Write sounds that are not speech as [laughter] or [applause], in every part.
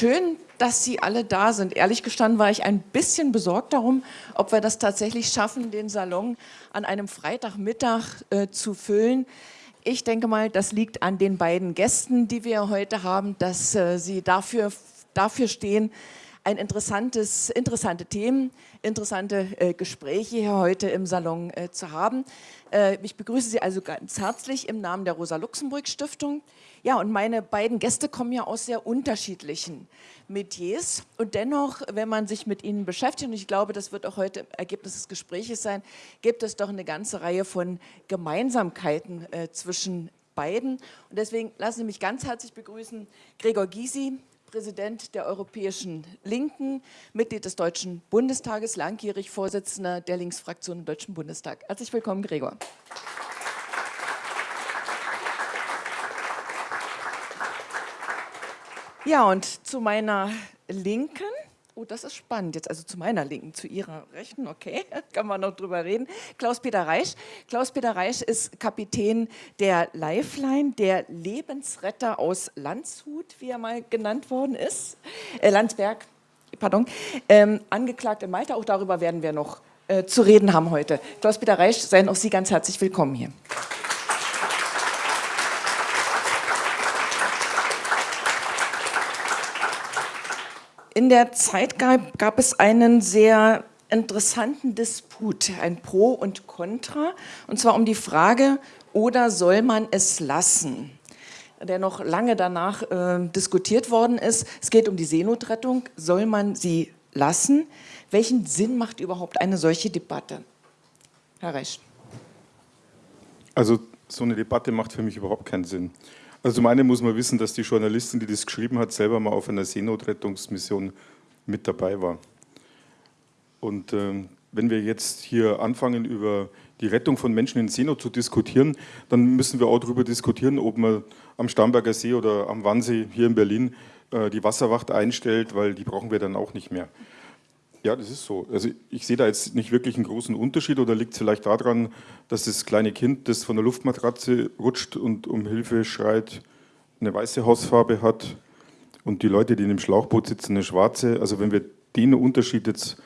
schön, dass Sie alle da sind. Ehrlich gestanden war ich ein bisschen besorgt darum, ob wir das tatsächlich schaffen, den Salon an einem Freitagmittag äh, zu füllen. Ich denke mal, das liegt an den beiden Gästen, die wir heute haben, dass äh, sie dafür, dafür stehen, ein interessantes, interessante Themen, interessante äh, Gespräche hier heute im Salon äh, zu haben. Äh, ich begrüße Sie also ganz herzlich im Namen der Rosa-Luxemburg-Stiftung. Ja, und meine beiden Gäste kommen ja aus sehr unterschiedlichen Metiers. Und dennoch, wenn man sich mit ihnen beschäftigt, und ich glaube, das wird auch heute Ergebnis des Gesprächs sein, gibt es doch eine ganze Reihe von Gemeinsamkeiten äh, zwischen beiden. Und deswegen lassen Sie mich ganz herzlich begrüßen Gregor Gysi, Präsident der Europäischen Linken, Mitglied des Deutschen Bundestages, langjährig Vorsitzender der Linksfraktion im Deutschen Bundestag. Herzlich willkommen, Gregor. Ja, und zu meiner Linken, oh, das ist spannend jetzt, also zu meiner Linken, zu Ihrer Rechten, okay, [laughs] kann man noch drüber reden, Klaus-Peter Reisch. Klaus-Peter Reisch ist Kapitän der Lifeline, der Lebensretter aus Landshut, wie er mal genannt worden ist, äh, Landsberg, pardon, ähm, angeklagt in Malta, auch darüber werden wir noch äh, zu reden haben heute. Klaus-Peter Reisch, seien auch Sie ganz herzlich willkommen hier. In der Zeit gab, gab es einen sehr interessanten Disput, ein Pro und Contra, und zwar um die Frage, oder soll man es lassen? der noch lange danach äh, diskutiert worden ist. Es geht um die Seenotrettung. Soll man sie lassen? Welchen Sinn macht überhaupt eine solche Debatte? Herr Resch. Also so eine Debatte macht für mich überhaupt keinen Sinn. Also zum einen muss man wissen, dass die Journalistin, die das geschrieben hat, selber mal auf einer Seenotrettungsmission mit dabei war. Und äh, wenn wir jetzt hier anfangen, über die Rettung von Menschen in Seenot zu diskutieren, dann müssen wir auch darüber diskutieren, ob man am Starnberger See oder am Wannsee hier in Berlin äh, die Wasserwacht einstellt, weil die brauchen wir dann auch nicht mehr. Ja, das ist so. Also ich sehe da jetzt nicht wirklich einen großen Unterschied oder liegt es vielleicht daran, dass das kleine Kind, das von der Luftmatratze rutscht und um Hilfe schreit, eine weiße Hausfarbe hat und die Leute, die in dem Schlauchboot sitzen, eine schwarze. Also wenn wir den Unterschied jetzt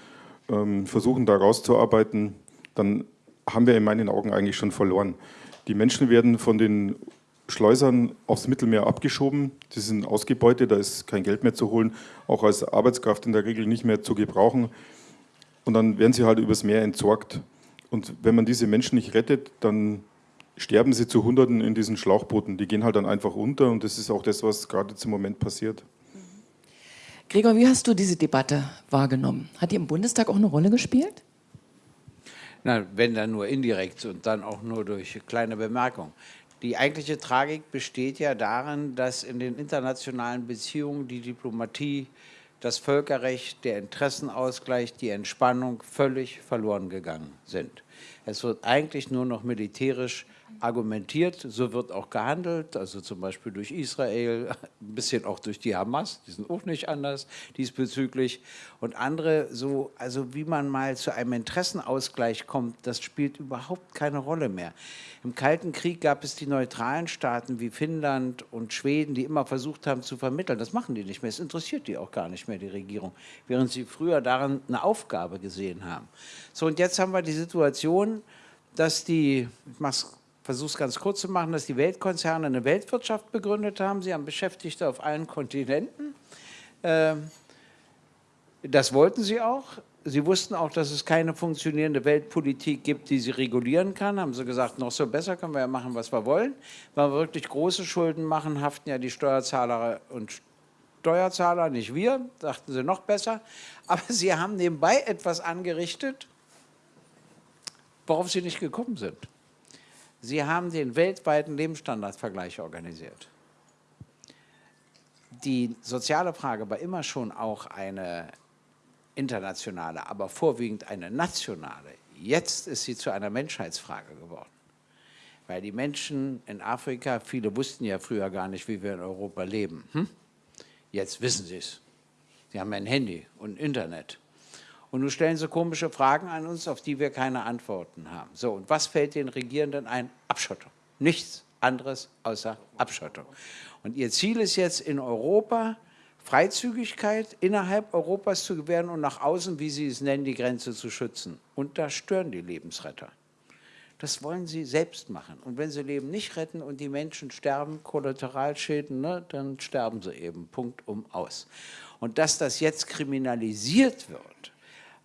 ähm, versuchen da rauszuarbeiten, dann haben wir in meinen Augen eigentlich schon verloren. Die Menschen werden von den Schleusern aufs Mittelmeer abgeschoben. Die sind ausgebeutet, da ist kein Geld mehr zu holen, auch als Arbeitskraft in der Regel nicht mehr zu gebrauchen. Und dann werden sie halt übers Meer entsorgt. Und wenn man diese Menschen nicht rettet, dann sterben sie zu Hunderten in diesen Schlauchbooten. Die gehen halt dann einfach unter und das ist auch das, was gerade zum Moment passiert. Gregor, wie hast du diese Debatte wahrgenommen? Hat die im Bundestag auch eine Rolle gespielt? Na, wenn dann nur indirekt und dann auch nur durch kleine Bemerkungen. Die eigentliche Tragik besteht ja darin, dass in den internationalen Beziehungen die Diplomatie, das Völkerrecht, der Interessenausgleich, die Entspannung völlig verloren gegangen sind. Es wird eigentlich nur noch militärisch argumentiert, so wird auch gehandelt, also zum Beispiel durch Israel, [laughs] ein bisschen auch durch die Hamas, die sind auch nicht anders diesbezüglich. Und andere, so, also wie man mal zu einem Interessenausgleich kommt, das spielt überhaupt keine Rolle mehr. Im Kalten Krieg gab es die neutralen Staaten wie Finnland und Schweden, die immer versucht haben zu vermitteln. Das machen die nicht mehr, es interessiert die auch gar nicht mehr, die Regierung, während sie früher darin eine Aufgabe gesehen haben. So, und jetzt haben wir die Situation, dass die, ich mache es versuche es ganz kurz zu machen, dass die Weltkonzerne eine Weltwirtschaft begründet haben. Sie haben Beschäftigte auf allen Kontinenten. Ähm, das wollten sie auch. Sie wussten auch, dass es keine funktionierende Weltpolitik gibt, die sie regulieren kann. Haben sie gesagt, noch so besser können wir ja machen, was wir wollen. Wenn wir wirklich große Schulden machen, haften ja die Steuerzahler und Steuerzahler, nicht wir, dachten sie noch besser. Aber sie haben nebenbei etwas angerichtet, worauf sie nicht gekommen sind. Sie haben den weltweiten Lebensstandardvergleich organisiert. Die soziale Frage war immer schon auch eine internationale, aber vorwiegend eine nationale. Jetzt ist sie zu einer Menschheitsfrage geworden. Weil die Menschen in Afrika, viele wussten ja früher gar nicht, wie wir in Europa leben. Hm? Jetzt wissen sie es. Sie haben ein Handy und Internet. Und nun stellen sie komische Fragen an uns, auf die wir keine Antworten haben. So, und was fällt den Regierenden ein? Abschottung. Nichts anderes außer Abschottung. Und ihr Ziel ist jetzt in Europa Freizügigkeit innerhalb Europas zu gewähren und nach außen, wie Sie es nennen, die Grenze zu schützen. Und da stören die Lebensretter. Das wollen sie selbst machen. Und wenn sie Leben nicht retten und die Menschen sterben, Kollateralschäden, ne, dann sterben sie eben, Punkt um aus. Und dass das jetzt kriminalisiert wird,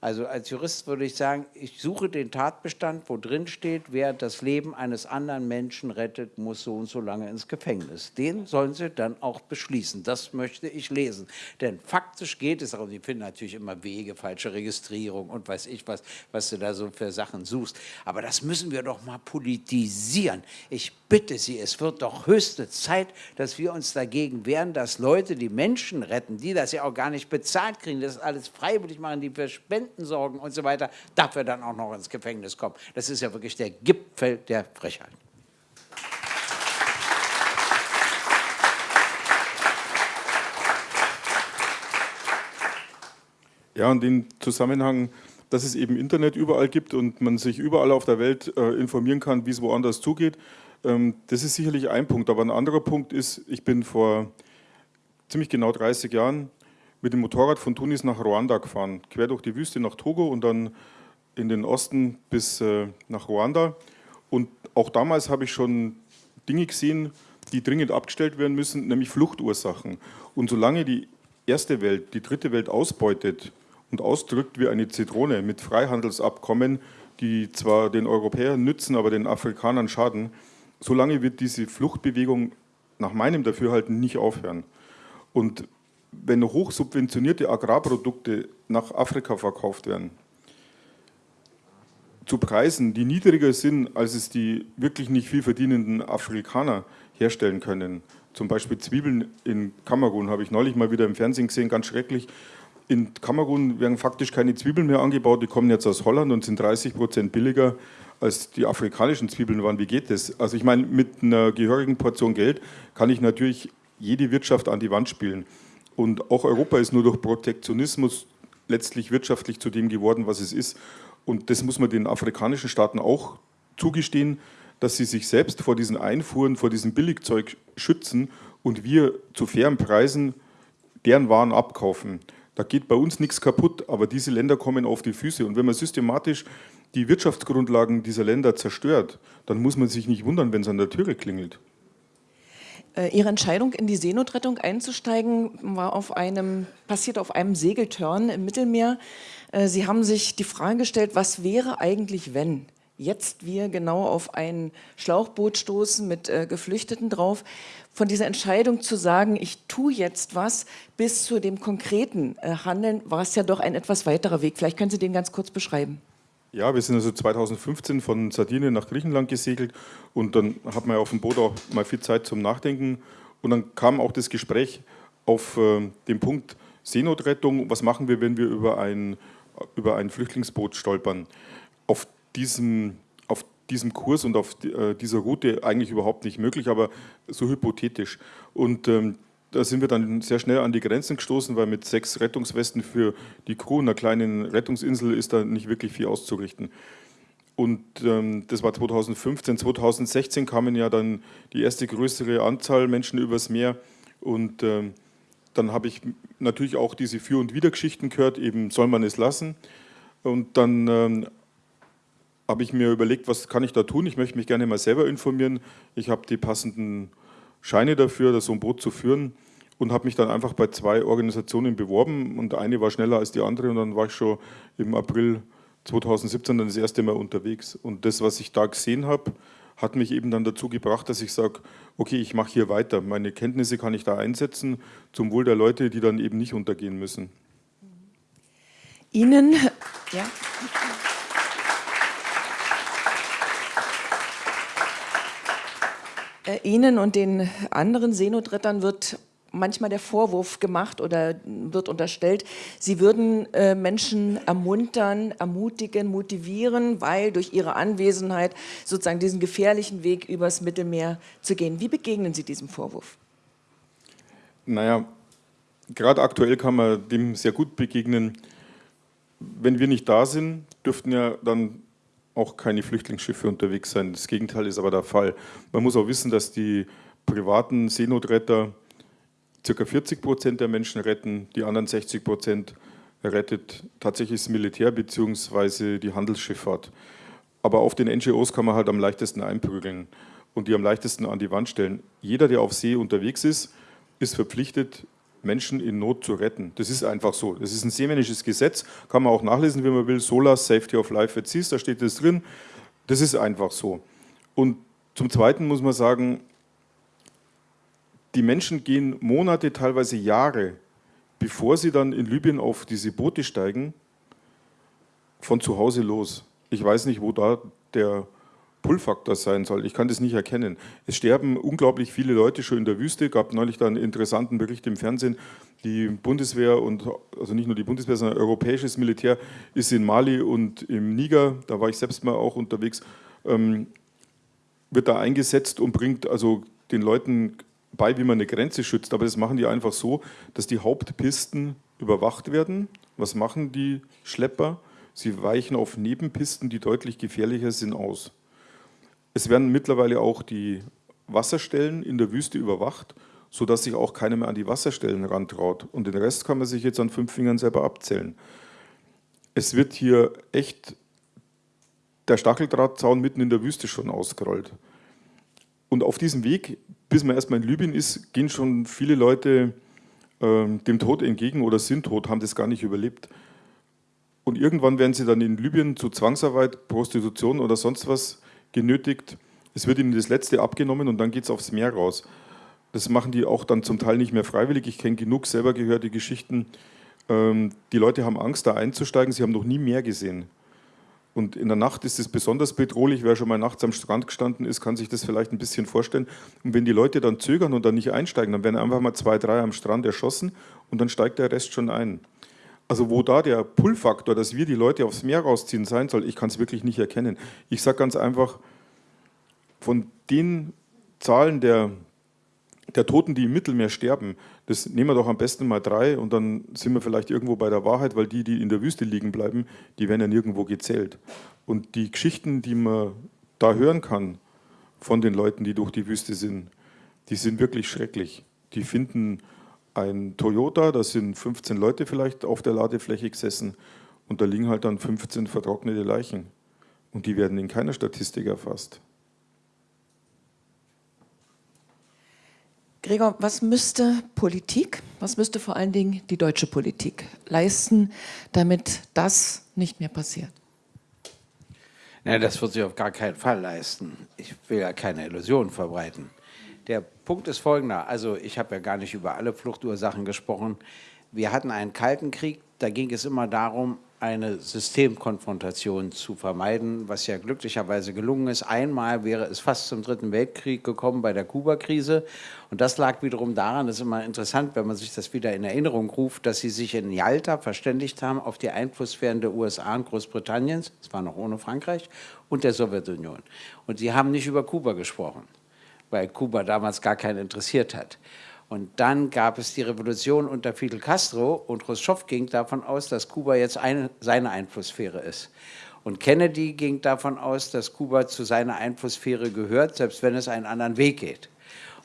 also als Jurist würde ich sagen, ich suche den Tatbestand, wo drin steht, wer das Leben eines anderen Menschen rettet, muss so und so lange ins Gefängnis. Den sollen Sie dann auch beschließen. Das möchte ich lesen. Denn faktisch geht es und Sie finden natürlich immer Wege, falsche Registrierung und weiß ich was, was du da so für Sachen suchst. Aber das müssen wir doch mal politisieren. Ich bitte Sie, es wird doch höchste Zeit, dass wir uns dagegen wehren, dass Leute die Menschen retten, die das ja auch gar nicht bezahlt kriegen, das alles freiwillig machen, die für Spenden Renten sorgen und so weiter, dafür dann auch noch ins Gefängnis kommen. Das ist ja wirklich der Gipfel der Frechheit. Ja, und den Zusammenhang, dass es eben Internet überall gibt und man sich überall auf der Welt äh, informieren kann, wie es woanders zugeht, ähm, das ist sicherlich ein Punkt. Aber ein anderer Punkt ist, ich bin vor ziemlich genau 30 Jahren mit dem Motorrad von Tunis nach Ruanda gefahren, quer durch die Wüste nach Togo und dann in den Osten bis äh, nach Ruanda. Und auch damals habe ich schon Dinge gesehen, die dringend abgestellt werden müssen, nämlich Fluchtursachen. Und solange die erste Welt die dritte Welt ausbeutet und ausdrückt wie eine Zitrone mit Freihandelsabkommen, die zwar den Europäern nützen, aber den Afrikanern schaden, solange wird diese Fluchtbewegung nach meinem Dafürhalten nicht aufhören. Und wenn hochsubventionierte Agrarprodukte nach Afrika verkauft werden, zu Preisen, die niedriger sind, als es die wirklich nicht viel verdienenden Afrikaner herstellen können. Zum Beispiel Zwiebeln in Kamerun habe ich neulich mal wieder im Fernsehen gesehen, ganz schrecklich. In Kamerun werden faktisch keine Zwiebeln mehr angebaut, die kommen jetzt aus Holland und sind 30 Prozent billiger als die afrikanischen Zwiebeln waren. Wie geht das? Also ich meine, mit einer gehörigen Portion Geld kann ich natürlich jede Wirtschaft an die Wand spielen. Und auch Europa ist nur durch Protektionismus letztlich wirtschaftlich zu dem geworden, was es ist. Und das muss man den afrikanischen Staaten auch zugestehen, dass sie sich selbst vor diesen Einfuhren, vor diesem Billigzeug schützen und wir zu fairen Preisen deren Waren abkaufen. Da geht bei uns nichts kaputt, aber diese Länder kommen auf die Füße. Und wenn man systematisch die Wirtschaftsgrundlagen dieser Länder zerstört, dann muss man sich nicht wundern, wenn es an der Türe klingelt. Äh, Ihre Entscheidung, in die Seenotrettung einzusteigen, war auf einem, passiert auf einem Segeltörn im Mittelmeer. Äh, Sie haben sich die Frage gestellt, was wäre eigentlich, wenn jetzt wir genau auf ein Schlauchboot stoßen mit äh, Geflüchteten drauf. Von dieser Entscheidung zu sagen, ich tue jetzt was, bis zu dem konkreten Handeln, war es ja doch ein etwas weiterer Weg. Vielleicht können Sie den ganz kurz beschreiben. Ja, wir sind also 2015 von Sardinien nach Griechenland gesegelt und dann hat man ja auf dem Boot auch mal viel Zeit zum Nachdenken und dann kam auch das Gespräch auf äh, den Punkt Seenotrettung, was machen wir, wenn wir über ein, über ein Flüchtlingsboot stolpern. Auf diesem, auf diesem Kurs und auf äh, dieser Route eigentlich überhaupt nicht möglich, aber so hypothetisch. Und ähm, da sind wir dann sehr schnell an die Grenzen gestoßen, weil mit sechs Rettungswesten für die Crew einer kleinen Rettungsinsel ist da nicht wirklich viel auszurichten. Und ähm, das war 2015. 2016 kamen ja dann die erste größere Anzahl Menschen übers Meer. Und ähm, dann habe ich natürlich auch diese Für- und Widergeschichten gehört, eben soll man es lassen. Und dann ähm, habe ich mir überlegt, was kann ich da tun? Ich möchte mich gerne mal selber informieren. Ich habe die passenden Scheine dafür, so ein Boot zu führen und habe mich dann einfach bei zwei Organisationen beworben und eine war schneller als die andere und dann war ich schon im April 2017 dann das erste Mal unterwegs. Und das, was ich da gesehen habe, hat mich eben dann dazu gebracht, dass ich sage, okay, ich mache hier weiter. Meine Kenntnisse kann ich da einsetzen zum Wohl der Leute, die dann eben nicht untergehen müssen. Ihnen, ja. Äh, Ihnen und den anderen Seenotrettern wird manchmal der Vorwurf gemacht oder wird unterstellt, sie würden äh, Menschen ermuntern, ermutigen, motivieren, weil durch ihre Anwesenheit sozusagen diesen gefährlichen Weg übers Mittelmeer zu gehen. Wie begegnen Sie diesem Vorwurf? Naja, gerade aktuell kann man dem sehr gut begegnen. Wenn wir nicht da sind, dürften ja dann auch keine Flüchtlingsschiffe unterwegs sein. Das Gegenteil ist aber der Fall. Man muss auch wissen, dass die privaten Seenotretter circa 40 Prozent der Menschen retten, die anderen 60 Prozent rettet tatsächlich das Militär bzw. die Handelsschifffahrt. Aber auf den NGOs kann man halt am leichtesten einprügeln und die am leichtesten an die Wand stellen. Jeder, der auf See unterwegs ist, ist verpflichtet, Menschen in Not zu retten. Das ist einfach so. Das ist ein seemännisches Gesetz, kann man auch nachlesen, wie man will. SOLAS, Safety of Life at Seas, da steht das drin. Das ist einfach so. Und zum Zweiten muss man sagen, die Menschen gehen Monate, teilweise Jahre, bevor sie dann in Libyen auf diese Boote steigen, von zu Hause los. Ich weiß nicht, wo da der Pull-Faktor sein soll. Ich kann das nicht erkennen. Es sterben unglaublich viele Leute schon in der Wüste. Es gab neulich da einen interessanten Bericht im Fernsehen. Die Bundeswehr und, also nicht nur die Bundeswehr, sondern europäisches Militär ist in Mali und im Niger, da war ich selbst mal auch unterwegs, ähm, wird da eingesetzt und bringt also den Leuten bei, wie man eine Grenze schützt. Aber das machen die einfach so, dass die Hauptpisten überwacht werden. Was machen die Schlepper? Sie weichen auf Nebenpisten, die deutlich gefährlicher sind, aus. Es werden mittlerweile auch die Wasserstellen in der Wüste überwacht, sodass sich auch keiner mehr an die Wasserstellen rantraut. Und den Rest kann man sich jetzt an fünf Fingern selber abzählen. Es wird hier echt der Stacheldrahtzaun mitten in der Wüste schon ausgerollt. Und auf diesem Weg, bis man erstmal in Libyen ist, gehen schon viele Leute äh, dem Tod entgegen oder sind tot, haben das gar nicht überlebt. Und irgendwann werden sie dann in Libyen zu Zwangsarbeit, Prostitution oder sonst was genötigt. Es wird ihnen das Letzte abgenommen und dann geht es aufs Meer raus. Das machen die auch dann zum Teil nicht mehr freiwillig. Ich kenne genug selber gehört die Geschichten. Ähm, die Leute haben Angst, da einzusteigen. Sie haben noch nie mehr gesehen. Und in der Nacht ist es besonders bedrohlich. Wer schon mal nachts am Strand gestanden ist, kann sich das vielleicht ein bisschen vorstellen. Und wenn die Leute dann zögern und dann nicht einsteigen, dann werden einfach mal zwei, drei am Strand erschossen und dann steigt der Rest schon ein. Also wo da der Pull-Faktor, dass wir die Leute aufs Meer rausziehen, sein soll, ich kann es wirklich nicht erkennen. Ich sage ganz einfach, von den Zahlen der, der Toten, die im Mittelmeer sterben, das nehmen wir doch am besten mal drei und dann sind wir vielleicht irgendwo bei der Wahrheit, weil die, die in der Wüste liegen bleiben, die werden ja nirgendwo gezählt. Und die Geschichten, die man da hören kann von den Leuten, die durch die Wüste sind, die sind wirklich schrecklich. Die finden ein Toyota, da sind 15 Leute vielleicht auf der Ladefläche gesessen und da liegen halt dann 15 vertrocknete Leichen. Und die werden in keiner Statistik erfasst. Gregor, was müsste Politik, was müsste vor allen Dingen die deutsche Politik leisten, damit das nicht mehr passiert? Ja, das wird sich auf gar keinen Fall leisten. Ich will ja keine Illusionen verbreiten. Der Punkt ist folgender, also ich habe ja gar nicht über alle Fluchtursachen gesprochen. Wir hatten einen Kalten Krieg, da ging es immer darum, eine Systemkonfrontation zu vermeiden, was ja glücklicherweise gelungen ist. Einmal wäre es fast zum Dritten Weltkrieg gekommen bei der Kuba-Krise. Und das lag wiederum daran, das ist immer interessant, wenn man sich das wieder in Erinnerung ruft, dass sie sich in Yalta verständigt haben auf die Einflusssphären der USA und Großbritanniens, das war noch ohne Frankreich, und der Sowjetunion. Und sie haben nicht über Kuba gesprochen weil Kuba damals gar keinen interessiert hat. Und dann gab es die Revolution unter Fidel Castro und Khrushchev ging davon aus, dass Kuba jetzt eine, seine Einflusssphäre ist. Und Kennedy ging davon aus, dass Kuba zu seiner Einflusssphäre gehört, selbst wenn es einen anderen Weg geht.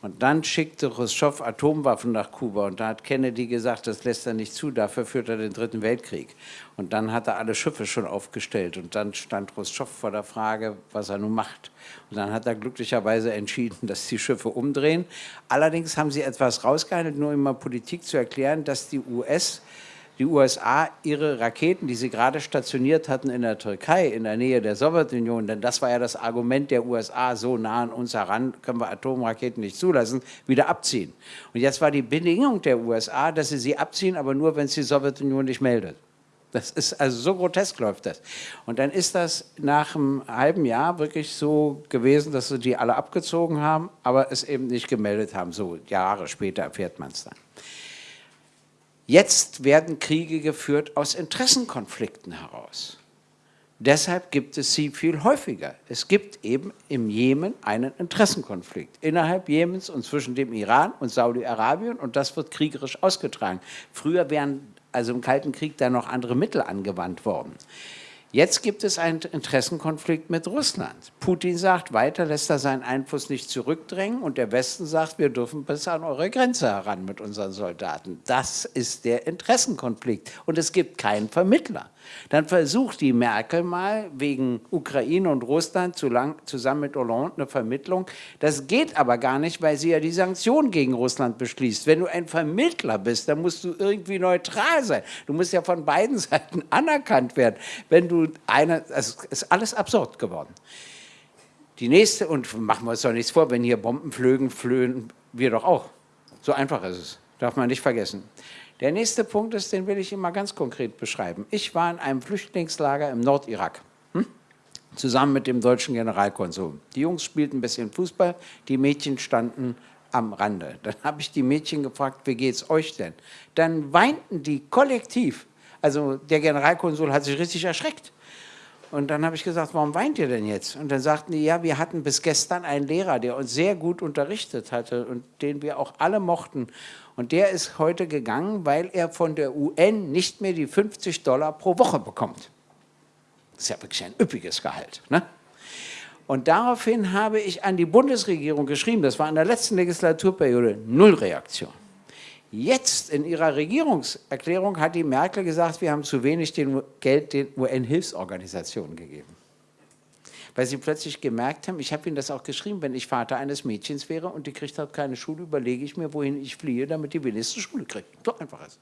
Und dann schickte Khrushchev Atomwaffen nach Kuba und da hat Kennedy gesagt, das lässt er nicht zu, dafür führt er den Dritten Weltkrieg. Und dann hat er alle Schiffe schon aufgestellt und dann stand Khrushchev vor der Frage, was er nun macht. Und dann hat er glücklicherweise entschieden, [laughs] dass die Schiffe umdrehen. Allerdings haben sie etwas rausgehandelt, nur um mal Politik zu erklären, dass die US die USA ihre Raketen, die sie gerade stationiert hatten in der Türkei, in der Nähe der Sowjetunion, denn das war ja das Argument der USA, so nah an uns heran können wir Atomraketen nicht zulassen, wieder abziehen. Und jetzt war die Bedingung der USA, dass sie sie abziehen, aber nur, wenn es die Sowjetunion nicht meldet. Das ist also so grotesk läuft das. Und dann ist das nach einem halben Jahr wirklich so gewesen, dass sie die alle abgezogen haben, aber es eben nicht gemeldet haben. So Jahre später erfährt man es dann. Jetzt werden Kriege geführt aus Interessenkonflikten heraus. Deshalb gibt es sie viel häufiger. Es gibt eben im Jemen einen Interessenkonflikt innerhalb Jemens und zwischen dem Iran und Saudi-Arabien und das wird kriegerisch ausgetragen. Früher wären also im Kalten Krieg da noch andere Mittel angewandt worden. Jetzt gibt es einen Interessenkonflikt mit Russland. Putin sagt, weiter lässt er seinen Einfluss nicht zurückdrängen und der Westen sagt, wir dürfen bis an eure Grenze heran mit unseren Soldaten. Das ist der Interessenkonflikt und es gibt keinen Vermittler. Dann versucht die Merkel mal wegen Ukraine und Russland zusammen mit Hollande eine Vermittlung. Das geht aber gar nicht, weil sie ja die Sanktionen gegen Russland beschließt. Wenn du ein Vermittler bist, dann musst du irgendwie neutral sein. Du musst ja von beiden [laughs] Seiten anerkannt werden. Wenn du eine, also es ist alles absurd geworden. Die nächste, und machen wir uns doch nichts vor, wenn hier Bomben flögen, flöhen wir doch auch. So einfach ist es, darf man nicht vergessen. Der nächste Punkt ist, den will ich mal ganz konkret beschreiben. Ich war in einem Flüchtlingslager im Nordirak, hm? zusammen mit dem deutschen Generalkonsul. Die Jungs spielten ein bisschen Fußball, die Mädchen standen am Rande. Dann habe ich die Mädchen gefragt, wie geht es euch denn? Dann weinten die kollektiv. Also der Generalkonsul hat sich richtig erschreckt. Und dann habe ich gesagt, warum weint ihr denn jetzt? Und dann sagten die, ja, wir hatten bis gestern einen Lehrer, der uns sehr gut unterrichtet hatte und den wir auch alle mochten. Und der ist heute gegangen, weil er von der UN nicht mehr die 50 Dollar pro Woche bekommt. Das ist ja wirklich ein üppiges Gehalt. Ne? Und daraufhin habe ich an die Bundesregierung geschrieben, das war in der letzten Legislaturperiode, null Reaktion. Jetzt in ihrer Regierungserklärung hat die Merkel gesagt, wir haben zu wenig Geld den UN-Hilfsorganisationen gegeben weil sie plötzlich gemerkt haben, ich habe ihnen das auch geschrieben, wenn ich Vater eines Mädchens wäre und die kriegt halt keine Schule, überlege ich mir, wohin ich fliehe, damit die wenigstens Schule kriegt. So einfach ist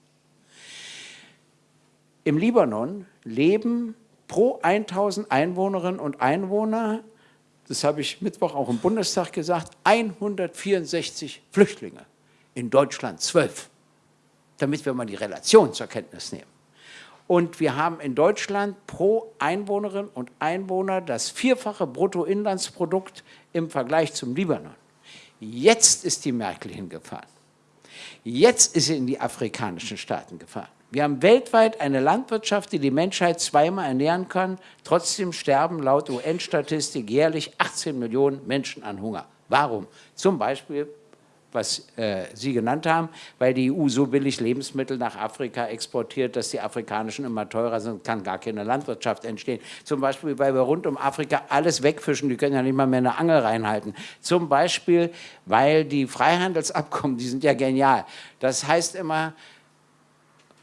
Im Libanon leben pro 1000 Einwohnerinnen und Einwohner, das habe ich Mittwoch auch im Bundestag gesagt, 164 Flüchtlinge. In Deutschland 12. Damit wir mal die Relation zur Kenntnis nehmen. Und wir haben in Deutschland pro Einwohnerin und Einwohner das vierfache Bruttoinlandsprodukt im Vergleich zum Libanon. Jetzt ist die Merkel hingefahren. Jetzt ist sie in die afrikanischen Staaten gefahren. Wir haben weltweit eine Landwirtschaft, die die Menschheit zweimal ernähren kann. Trotzdem sterben laut UN-Statistik jährlich 18 Millionen Menschen an Hunger. Warum? Zum Beispiel was äh, Sie genannt haben, weil die EU so billig Lebensmittel nach Afrika exportiert, dass die afrikanischen immer teurer sind, kann gar keine Landwirtschaft entstehen. Zum Beispiel, weil wir rund um Afrika alles wegfischen, die können ja nicht mal mehr eine Angel reinhalten. Zum Beispiel, weil die Freihandelsabkommen, die sind ja genial. Das heißt immer,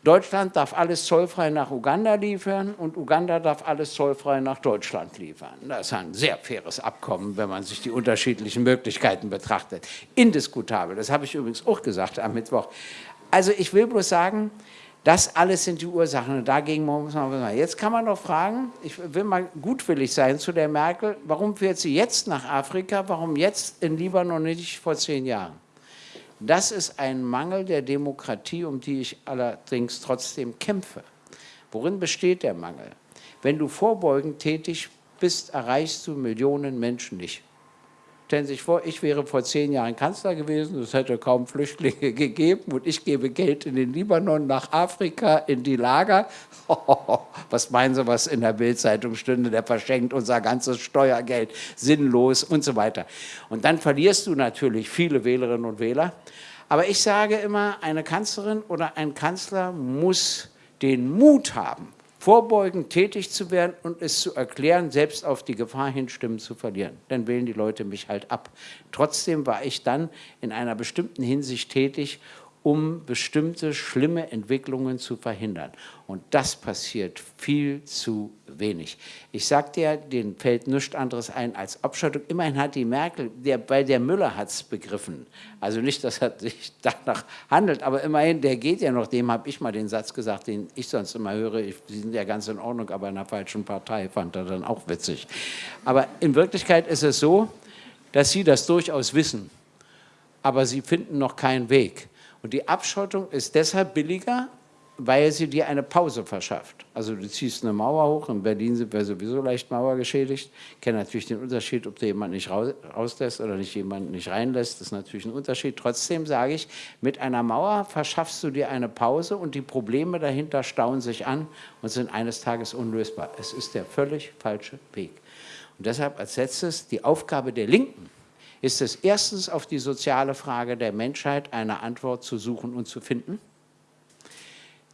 Deutschland darf alles zollfrei nach Uganda liefern und Uganda darf alles zollfrei nach Deutschland liefern. Das ist ein sehr faires Abkommen, wenn man sich die unterschiedlichen Möglichkeiten betrachtet. Indiskutabel, das habe ich übrigens auch gesagt am Mittwoch. Also ich will bloß sagen, das alles sind die Ursachen und dagegen muss man was. Jetzt kann man doch fragen, ich will mal gutwillig sein zu der Merkel, warum fährt sie jetzt nach Afrika, warum jetzt in Libanon nicht vor zehn Jahren? Das ist ein Mangel der Demokratie, um die ich allerdings trotzdem kämpfe. Worin besteht der Mangel? Wenn du vorbeugend tätig bist, erreichst du Millionen Menschen nicht. Stellen Sie sich vor, ich wäre vor zehn Jahren Kanzler gewesen, es hätte kaum Flüchtlinge [laughs] gegeben und ich gebe Geld in den Libanon, nach Afrika, in die Lager. [laughs] was meinen Sie, was in der Bildzeitung stünde? Der verschenkt unser ganzes Steuergeld sinnlos und so weiter. Und dann verlierst du natürlich viele Wählerinnen und Wähler. Aber ich sage immer, eine Kanzlerin oder ein Kanzler muss den Mut haben, vorbeugend tätig zu werden und es zu erklären, selbst auf die Gefahr hin, Stimmen zu verlieren. Dann wählen die Leute mich halt ab. Trotzdem war ich dann in einer bestimmten Hinsicht tätig, um bestimmte schlimme Entwicklungen zu verhindern. Und das passiert viel zu wenig. Ich sagte ja, denen fällt nichts anderes ein als Abschottung. Immerhin hat die Merkel, der, bei der Müller hat es begriffen. Also nicht, dass er sich [laughs] danach handelt, aber immerhin, der geht ja noch, dem habe ich mal den Satz gesagt, den ich sonst immer höre, ich, Sie sind ja ganz in Ordnung, aber in einer falschen Partei, fand er dann auch witzig. Aber in Wirklichkeit ist es so, dass Sie das durchaus wissen, aber Sie finden noch keinen Weg. Und die Abschottung ist deshalb billiger, weil sie dir eine Pause verschafft. Also du ziehst eine Mauer hoch, in Berlin sind wir sowieso leicht mauergeschädigt. Ich kenne natürlich den Unterschied, ob du jemanden nicht rauslässt oder nicht jemanden nicht reinlässt, das ist natürlich ein Unterschied. Trotzdem sage ich, mit einer Mauer verschaffst du dir eine Pause und die Probleme dahinter stauen sich an und sind eines Tages unlösbar. Es ist der völlig falsche Weg. Und deshalb als letztes die Aufgabe der Linken, ist es erstens auf die soziale Frage der Menschheit eine Antwort zu suchen und zu finden.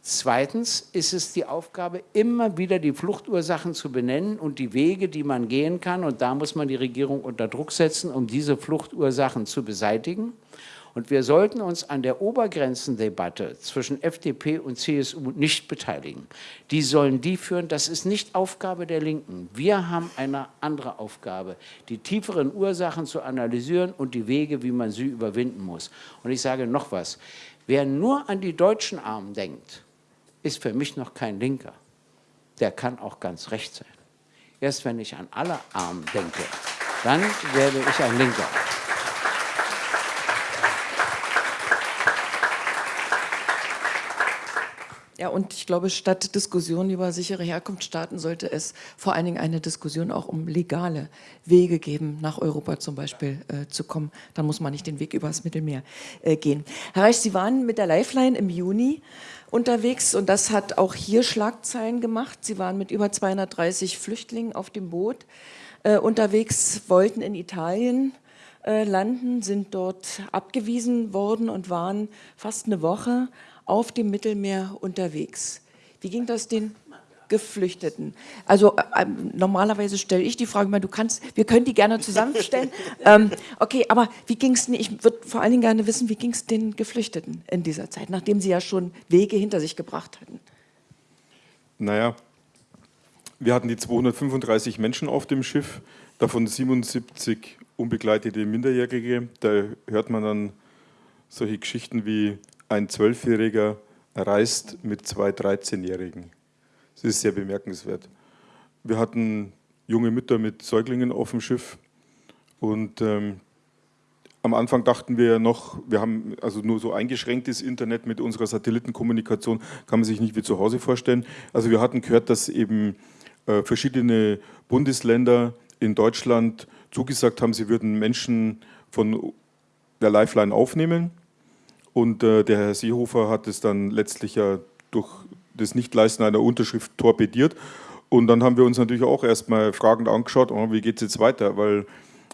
Zweitens ist es die Aufgabe, immer wieder die Fluchtursachen zu benennen und die Wege, die man gehen kann. Und da muss man die Regierung unter Druck setzen, um diese Fluchtursachen zu beseitigen. Und wir sollten uns an der Obergrenzendebatte zwischen FDP und CSU nicht beteiligen. Die sollen die führen, das ist nicht Aufgabe der Linken. Wir haben eine andere Aufgabe, die tieferen Ursachen zu analysieren und die Wege, wie man sie überwinden muss. Und ich sage noch was, wer nur an die deutschen Armen denkt, ist für mich noch kein Linker. Der kann auch ganz recht sein. Erst wenn ich an alle Armen denke, dann werde ich ein Linker. Ja, und ich glaube, statt Diskussion über sichere Herkunftsstaaten sollte es vor allen Dingen eine Diskussion auch um legale Wege geben, nach Europa zum Beispiel äh, zu kommen. Dann muss man nicht den Weg übers Mittelmeer äh, gehen. Herr Reich, Sie waren mit der Lifeline im Juni unterwegs und das hat auch hier Schlagzeilen gemacht. Sie waren mit über 230 Flüchtlingen auf dem Boot äh, unterwegs, wollten in Italien äh, landen, sind dort abgewiesen worden und waren fast eine Woche auf dem Mittelmeer unterwegs. Wie ging das den Geflüchteten? Also äh, ähm, normalerweise stelle ich die Frage, du kannst, wir können die gerne zusammenstellen. [laughs] ähm, okay, aber wie ging es, ich würde vor allen Dingen gerne wissen, wie ging es den Geflüchteten in dieser Zeit, nachdem sie ja schon Wege hinter sich gebracht hatten? Naja, wir hatten die 235 Menschen auf dem Schiff, davon 77 unbegleitete Minderjährige. Da hört man dann solche Geschichten wie ein Zwölfjähriger reist mit zwei 13-Jährigen. Das ist sehr bemerkenswert. Wir hatten junge Mütter mit Säuglingen auf dem Schiff und ähm, am Anfang dachten wir noch, wir haben also nur so eingeschränktes Internet mit unserer Satellitenkommunikation, kann man sich nicht wie zu Hause vorstellen. Also wir hatten gehört, dass eben äh, verschiedene Bundesländer in Deutschland zugesagt haben, sie würden Menschen von der Lifeline aufnehmen. Und äh, der Herr Seehofer hat es dann letztlich ja durch das Nichtleisten einer Unterschrift torpediert. Und dann haben wir uns natürlich auch erstmal fragend angeschaut, oh, wie geht es jetzt weiter? Weil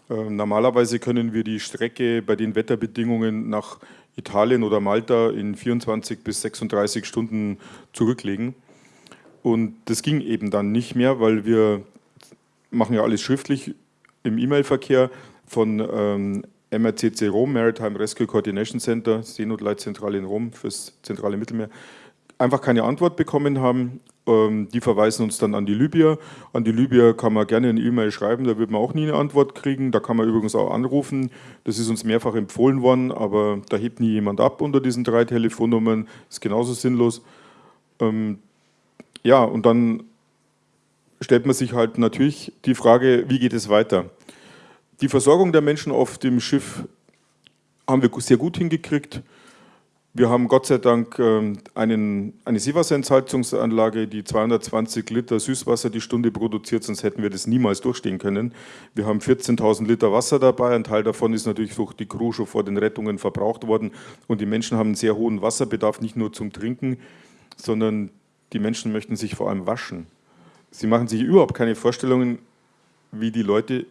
äh, normalerweise können wir die Strecke bei den Wetterbedingungen nach Italien oder Malta in 24 bis 36 Stunden zurücklegen. Und das ging eben dann nicht mehr, weil wir machen ja alles schriftlich im E-Mail-Verkehr von ähm, MRCC Rom, Maritime Rescue Coordination Center, Seenotleitzentrale in Rom fürs zentrale Mittelmeer, einfach keine Antwort bekommen haben. Ähm, die verweisen uns dann an die Libyer. An die Libyer kann man gerne eine E-Mail schreiben, da wird man auch nie eine Antwort kriegen. Da kann man übrigens auch anrufen. Das ist uns mehrfach empfohlen worden, aber da hebt nie jemand ab unter diesen drei Telefonnummern. Ist genauso sinnlos. Ähm, ja, und dann stellt man sich halt natürlich die Frage, wie geht es weiter? Die Versorgung der Menschen auf dem Schiff haben wir sehr gut hingekriegt. Wir haben Gott sei Dank ähm, einen, eine Seewasserentsalzungsanlage, die 220 Liter Süßwasser die Stunde produziert, sonst hätten wir das niemals durchstehen können. Wir haben 14.000 Liter Wasser dabei, ein Teil davon ist natürlich durch die Crew schon vor den Rettungen verbraucht worden und die Menschen haben einen sehr hohen Wasserbedarf, nicht nur zum Trinken, sondern die Menschen möchten sich vor allem waschen. Sie machen sich überhaupt keine Vorstellungen, wie die Leute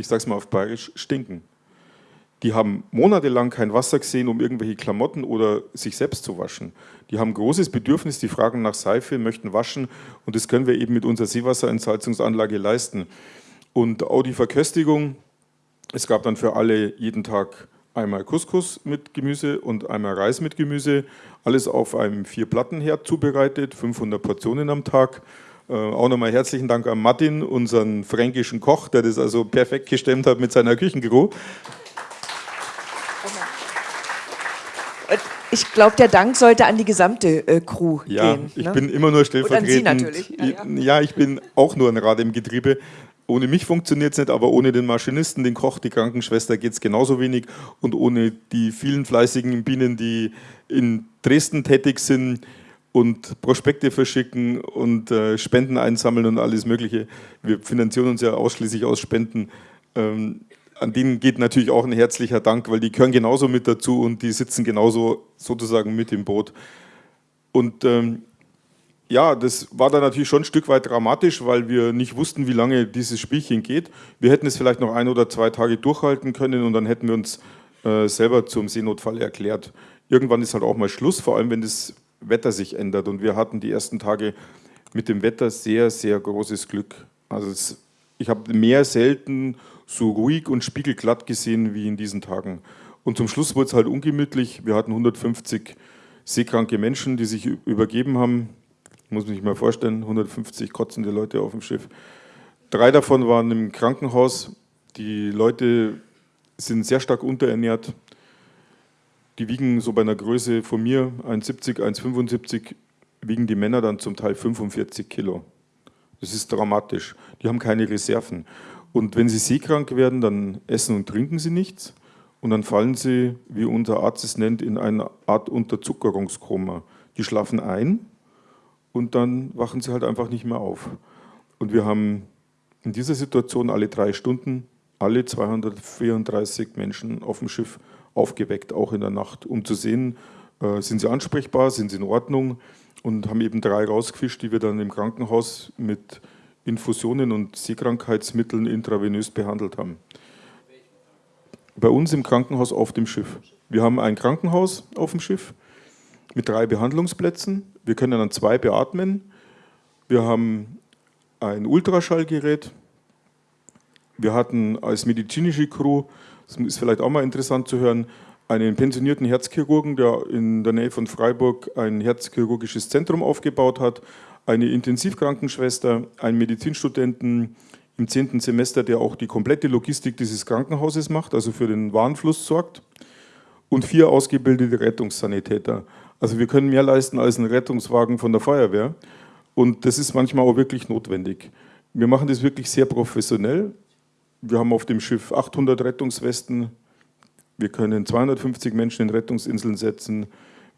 ich sage es mal auf Bayerisch, stinken. Die haben monatelang kein Wasser gesehen, um irgendwelche Klamotten oder sich selbst zu waschen. Die haben großes Bedürfnis, die fragen nach Seife, möchten waschen und das können wir eben mit unserer Seewasserentsalzungsanlage leisten. Und auch die Verköstigung, es gab dann für alle jeden Tag einmal Couscous mit Gemüse und einmal Reis mit Gemüse, alles auf einem Vier-Platten-Herd zubereitet, 500 Portionen am Tag. Äh, auch nochmal herzlichen Dank an Martin, unseren fränkischen Koch, der das also perfekt gestemmt hat mit seiner Küchencrew. Ich glaube, der Dank sollte an die gesamte äh, Crew ja, gehen. Ja, ich ne? bin immer nur stellvertretend. Und an Sie natürlich. Ja, ja. ja, ich bin auch nur ein Rad im Getriebe. Ohne mich funktioniert es nicht, aber ohne den Maschinisten, den Koch, die Krankenschwester geht es genauso wenig. Und ohne die vielen fleißigen Bienen, die in Dresden tätig sind, und Prospekte verschicken und äh, Spenden einsammeln und alles Mögliche. Wir finanzieren uns ja ausschließlich aus Spenden. Ähm, an denen geht natürlich auch ein herzlicher Dank, weil die gehören genauso mit dazu und die sitzen genauso sozusagen mit im Boot. Und ähm, ja, das war dann natürlich schon ein Stück weit dramatisch, weil wir nicht wussten, wie lange dieses Spielchen geht. Wir hätten es vielleicht noch ein oder zwei Tage durchhalten können und dann hätten wir uns äh, selber zum Seenotfall erklärt. Irgendwann ist halt auch mal Schluss, vor allem wenn das Wetter sich ändert. Und wir hatten die ersten Tage mit dem Wetter sehr, sehr großes Glück. Also es, ich habe mehr selten so ruhig und spiegelglatt gesehen wie in diesen Tagen. Und zum Schluss wurde es halt ungemütlich. Wir hatten 150 seekranke Menschen, die sich übergeben haben. Muss man sich mal vorstellen, 150 kotzende Leute auf dem Schiff. Drei davon waren im Krankenhaus. Die Leute sind sehr stark unterernährt. Die wiegen so bei einer Größe von mir 1,70, 1,75, wiegen die Männer dann zum Teil 45 Kilo. Das ist dramatisch. Die haben keine Reserven. Und wenn sie seekrank werden, dann essen und trinken sie nichts. Und dann fallen sie, wie unser Arzt es nennt, in eine Art Unterzuckerungskoma. Die schlafen ein und dann wachen sie halt einfach nicht mehr auf. Und wir haben in dieser Situation alle drei Stunden alle 234 Menschen auf dem Schiff aufgeweckt, auch in der Nacht, um zu sehen, äh, sind sie ansprechbar, sind sie in Ordnung und haben eben drei rausgefischt, die wir dann im Krankenhaus mit Infusionen und Seekrankheitsmitteln intravenös behandelt haben. Bei uns im Krankenhaus auf dem Schiff. Wir haben ein Krankenhaus auf dem Schiff mit drei Behandlungsplätzen. Wir können dann zwei beatmen. Wir haben ein Ultraschallgerät. Wir hatten als medizinische Crew, das ist vielleicht auch mal interessant zu hören, einen pensionierten Herzchirurgen, der in der Nähe von Freiburg ein herzchirurgisches Zentrum aufgebaut hat, eine Intensivkrankenschwester, einen Medizinstudenten im zehnten Semester, der auch die komplette Logistik dieses Krankenhauses macht, also für den Warenfluss sorgt, und vier ausgebildete Rettungssanitäter. Also wir können mehr leisten als ein Rettungswagen von der Feuerwehr und das ist manchmal auch wirklich notwendig. Wir machen das wirklich sehr professionell. Wir haben auf dem Schiff 800 Rettungswesten, wir können 250 Menschen in Rettungsinseln setzen,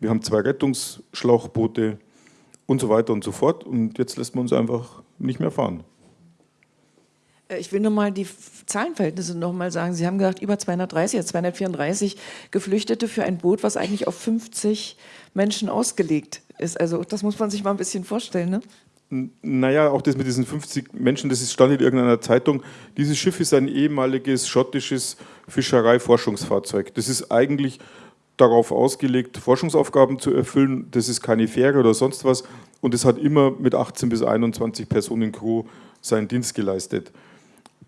wir haben zwei Rettungsschlauchboote, und so weiter und so fort. Und jetzt lässt man uns einfach nicht mehr fahren. Äh, ich will nur mal die Zahlenverhältnisse noch mal sagen. Sie haben gesagt, über 230, jetzt 234 Geflüchtete für ein Boot, was eigentlich auf 50 Menschen ausgelegt ist. Also das muss man sich mal ein bisschen vorstellen, ne? Naja, auch das mit diesen 50 Menschen, das stand in irgendeiner Zeitung. Dieses Schiff ist ein ehemaliges schottisches Fischereiforschungsfahrzeug. Das ist eigentlich darauf ausgelegt, Forschungsaufgaben zu erfüllen. Das ist keine Fähre oder sonst was. Und es hat immer mit 18 bis 21 Personen Crew seinen Dienst geleistet.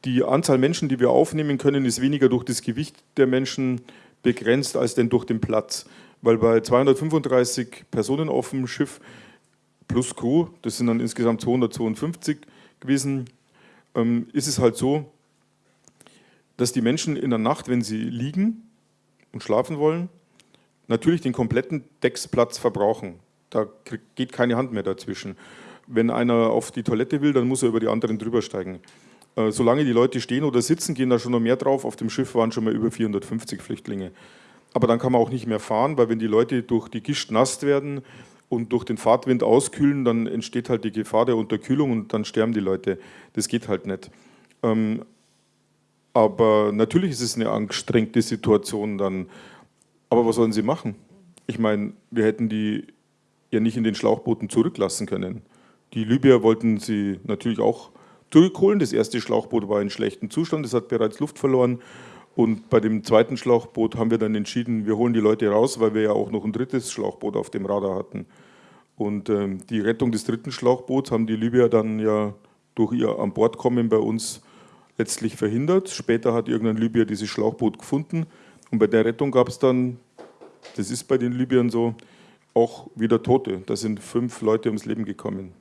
Die Anzahl Menschen, die wir aufnehmen können, ist weniger durch das Gewicht der Menschen begrenzt als denn durch den Platz. Weil bei 235 Personen auf dem Schiff plus Crew, das sind dann insgesamt 252 gewesen, ähm, ist es halt so, dass die Menschen in der Nacht, wenn sie liegen und schlafen wollen, natürlich den kompletten Decksplatz verbrauchen. Da geht keine Hand mehr dazwischen. Wenn einer auf die Toilette will, dann muss er über die anderen drüber steigen. Äh, solange die Leute stehen oder sitzen, gehen da schon noch mehr drauf. Auf dem Schiff waren schon mal über 450 Flüchtlinge. Aber dann kann man auch nicht mehr fahren, weil wenn die Leute durch die Gischt nass werden und durch den Fahrtwind auskühlen, dann entsteht halt die Gefahr der Unterkühlung und dann sterben die Leute. Das geht halt nicht. Ähm, aber natürlich ist es eine angestrengte Situation dann. Aber was sollen sie machen? Ich meine, wir hätten die ja nicht in den Schlauchbooten zurücklassen können. Die Libyer wollten sie natürlich auch zurückholen. Das erste Schlauchboot war in schlechtem Zustand, es hat bereits Luft verloren. Und bei dem zweiten Schlauchboot haben wir dann entschieden, wir holen die Leute raus, weil wir ja auch noch ein drittes Schlauchboot auf dem Radar hatten. Und ähm, die Rettung des dritten Schlauchboots haben die Libyer dann ja durch ihr An Bord kommen bei uns letztlich verhindert. Später hat irgendein Libyer dieses Schlauchboot gefunden und bei der Rettung gab es dann, das ist bei den Libyern so, auch wieder Tote. Da sind fünf Leute ums Leben gekommen.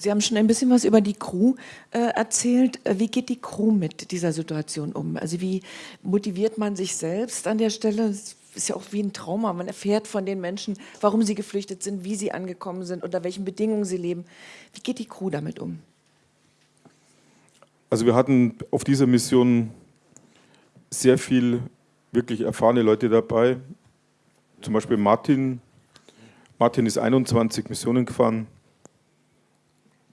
Sie haben schon ein bisschen was über die Crew äh, erzählt. Äh, wie geht die Crew mit dieser Situation um? Also wie motiviert man sich selbst an der Stelle? Das ist ja auch wie ein Trauma. Man erfährt von den Menschen, warum sie geflüchtet sind, wie sie angekommen sind, unter welchen Bedingungen sie leben. Wie geht die Crew damit um? Also wir hatten auf dieser Mission sehr viel wirklich erfahrene Leute dabei. Zum Beispiel Martin. Martin ist 21 Missionen gefahren.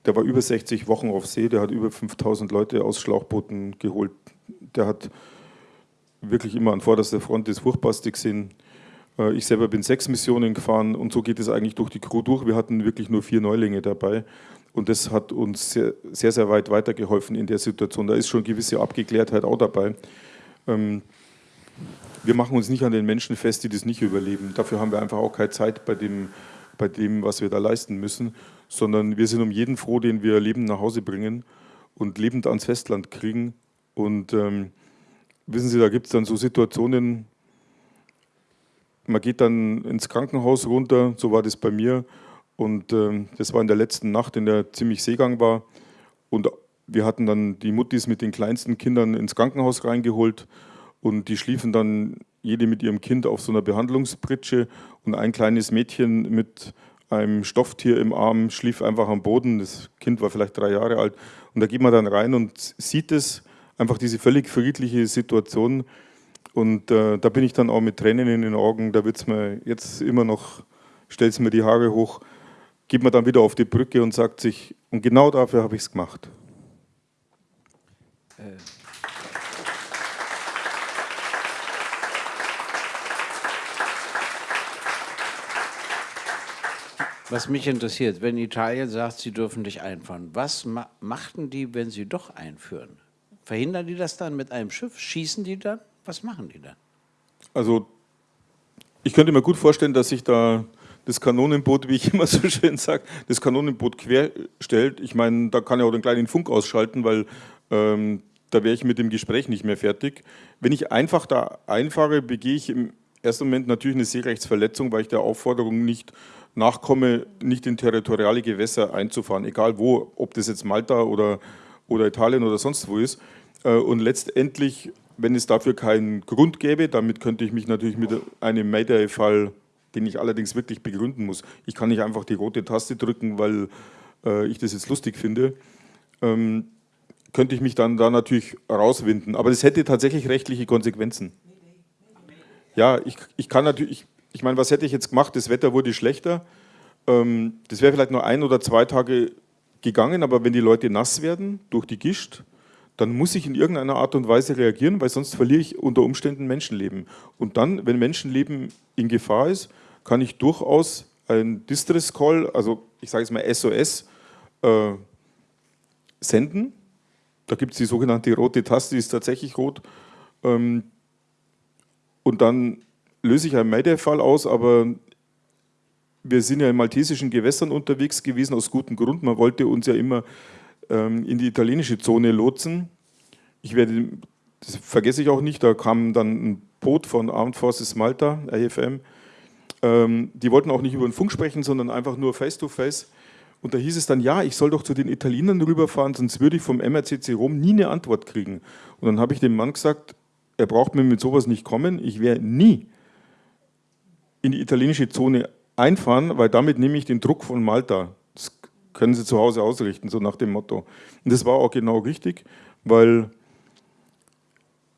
Der war über 60 Wochen auf See. Der hat über 5000 Leute aus Schlauchbooten geholt. Der hat wirklich immer an vorderster Front das Furchtbarste gesehen. Äh, ich selber bin sechs Missionen gefahren und so geht es eigentlich durch die Crew durch. Wir hatten wirklich nur vier Neulinge dabei und das hat uns sehr, sehr, sehr weit weitergeholfen in der Situation. Da ist schon gewisse Abgeklärtheit auch dabei. Ähm, wir machen uns nicht an den Menschen fest, die das nicht überleben. Dafür haben wir einfach auch keine Zeit bei dem, bei dem, was wir da leisten müssen, sondern wir sind um jeden froh, den wir lebend nach Hause bringen und lebend ans Festland kriegen. Und ähm, wissen Sie, da gibt es dann so Situationen, man geht dann ins Krankenhaus runter, so war das bei mir. Und äh, das war in der letzten Nacht, in der ziemlich Seegang war. Und wir hatten dann die Muttis mit den kleinsten Kindern ins Krankenhaus reingeholt. Und die schliefen dann jede mit ihrem Kind auf so einer Behandlungspritsche. Und ein kleines Mädchen mit einem Stofftier im Arm schlief einfach am Boden. Das Kind war vielleicht drei Jahre alt. Und da geht man dann rein und sieht es, einfach diese völlig friedliche Situation. Und äh, da bin ich dann auch mit Tränen in den Augen, da wird es mir jetzt immer noch, stellt es mir die Haare hoch, geht man dann wieder auf die Brücke und sagt sich, und genau dafür habe ich es gemacht. Äh. Was mich interessiert, wenn Italien sagt, sie dürfen dich einfahren, was ma machten die, wenn sie doch einführen? Verhindern die das dann mit einem Schiff? Schießen die dann? Was machen die da? Also ich könnte mir gut vorstellen, dass sich da das Kanonenboot, wie ich [laughs] immer so schön sage, das Kanonenboot querstellt. Ich meine, da kann ich auch den kleinen Funk ausschalten, weil ähm, da wäre ich mit dem Gespräch nicht mehr fertig. Wenn ich einfach da einfahre, begehe ich im ersten Moment natürlich eine Seerechtsverletzung, weil ich der Aufforderung nicht nachkomme, nicht in territoriale Gewässer einzufahren, egal wo, ob das jetzt Malta oder, oder Italien oder sonst wo ist. Äh, und letztendlich wenn es dafür keinen Grund gäbe, damit könnte ich mich natürlich mit einem Mayday-Fall, den ich allerdings wirklich begründen muss, ich kann nicht einfach die rote Taste drücken, weil äh, ich das jetzt lustig finde, ähm, könnte ich mich dann da natürlich rauswinden. Aber das hätte tatsächlich rechtliche Konsequenzen. Ja, ich, ich kann natürlich, ich, meine, was hätte ich jetzt gemacht? Das Wetter wurde schlechter. Ähm, das wäre vielleicht nur ein oder zwei Tage gegangen, aber wenn die Leute nass werden durch die Gischt, dann muss ich in irgendeiner Art und Weise reagieren, weil sonst verliere ich unter Umständen Menschenleben. Und dann, wenn Menschenleben in Gefahr ist, kann ich durchaus ein Distress Call, also ich sage jetzt mal SOS, äh, senden. Da gibt es die sogenannte rote Taste, die ist tatsächlich rot. Ähm, und dann löse ich einen Mayday-Fall aus, aber wir sind ja in maltesischen Gewässern unterwegs gewesen, aus gutem Grund. Man wollte uns ja immer ähm, in die italienische Zone lotsen. Ich werde, das vergesse ich auch nicht, da kam dann ein Boot von Armed Forces Malta, AFM. Ähm, die wollten auch nicht über den Funk sprechen, sondern einfach nur face-to-face. -face. Und da hieß es dann, ja, ich soll doch zu den Italienern rüberfahren, sonst würde ich vom MRCC Rom nie eine Antwort kriegen. Und dann habe ich dem Mann gesagt, er braucht mir mit sowas nicht kommen, ich werde nie in die italienische Zone einfahren, weil damit nehme ich den Druck von Malta können Sie zu Hause ausrichten, so nach dem Motto. Und das war auch genau richtig, weil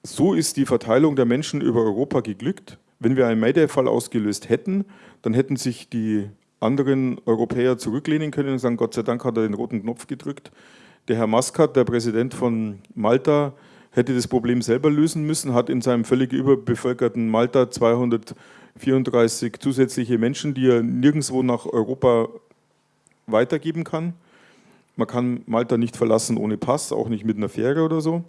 so ist die Verteilung der Menschen über Europa geglückt. Wenn wir einen Mayday-Fall ausgelöst hätten, dann hätten sich die anderen Europäer zurücklehnen können und sagen, Gott sei Dank hat er den roten Knopf gedrückt. Der Herr Muscat, der Präsident von Malta, hätte das Problem selber lösen müssen, hat in seinem völlig überbevölkerten Malta 234 zusätzliche Menschen, die er nirgendwo nach Europa weitergeben kann. Man kann Malta nicht verlassen ohne Pass, auch nicht mit einer Fähre oder so.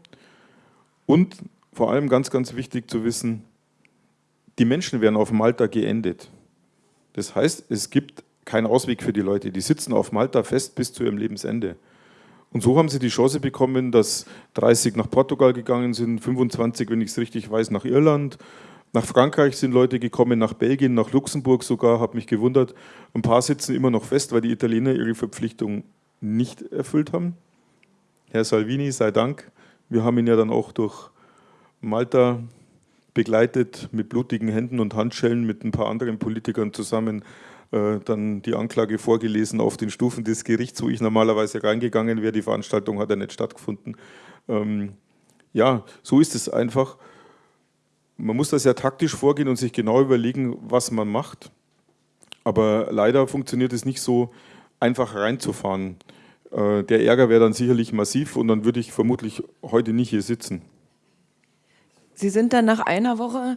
Und vor allem ganz, ganz wichtig zu wissen, die Menschen werden auf Malta geendet. Das heißt, es gibt keinen Ausweg für die Leute. Die sitzen auf Malta fest bis zu ihrem Lebensende. Und so haben sie die Chance bekommen, dass 30 nach Portugal gegangen sind, 25, wenn ich es richtig weiß, nach Irland, nach Frankreich sind Leute gekommen, nach Belgien, nach Luxemburg sogar, habe mich gewundert. Ein paar sitzen immer noch fest, weil die Italiener ihre Verpflichtung nicht erfüllt haben. Herr Salvini, sei Dank. Wir haben ihn ja dann auch durch Malta begleitet mit blutigen Händen und Handschellen mit ein paar anderen Politikern zusammen dann die Anklage vorgelesen auf den Stufen des Gerichts, wo ich normalerweise reingegangen wäre. Die Veranstaltung hat ja nicht stattgefunden. Ähm, ja, so ist es einfach man muss das ja taktisch vorgehen und sich genau überlegen, was man macht. Aber leider funktioniert es nicht so, einfach reinzufahren. Äh, der Ärger wäre dann sicherlich massiv und dann würde ich vermutlich heute nicht hier sitzen. Sie sind dann nach einer Woche, äh,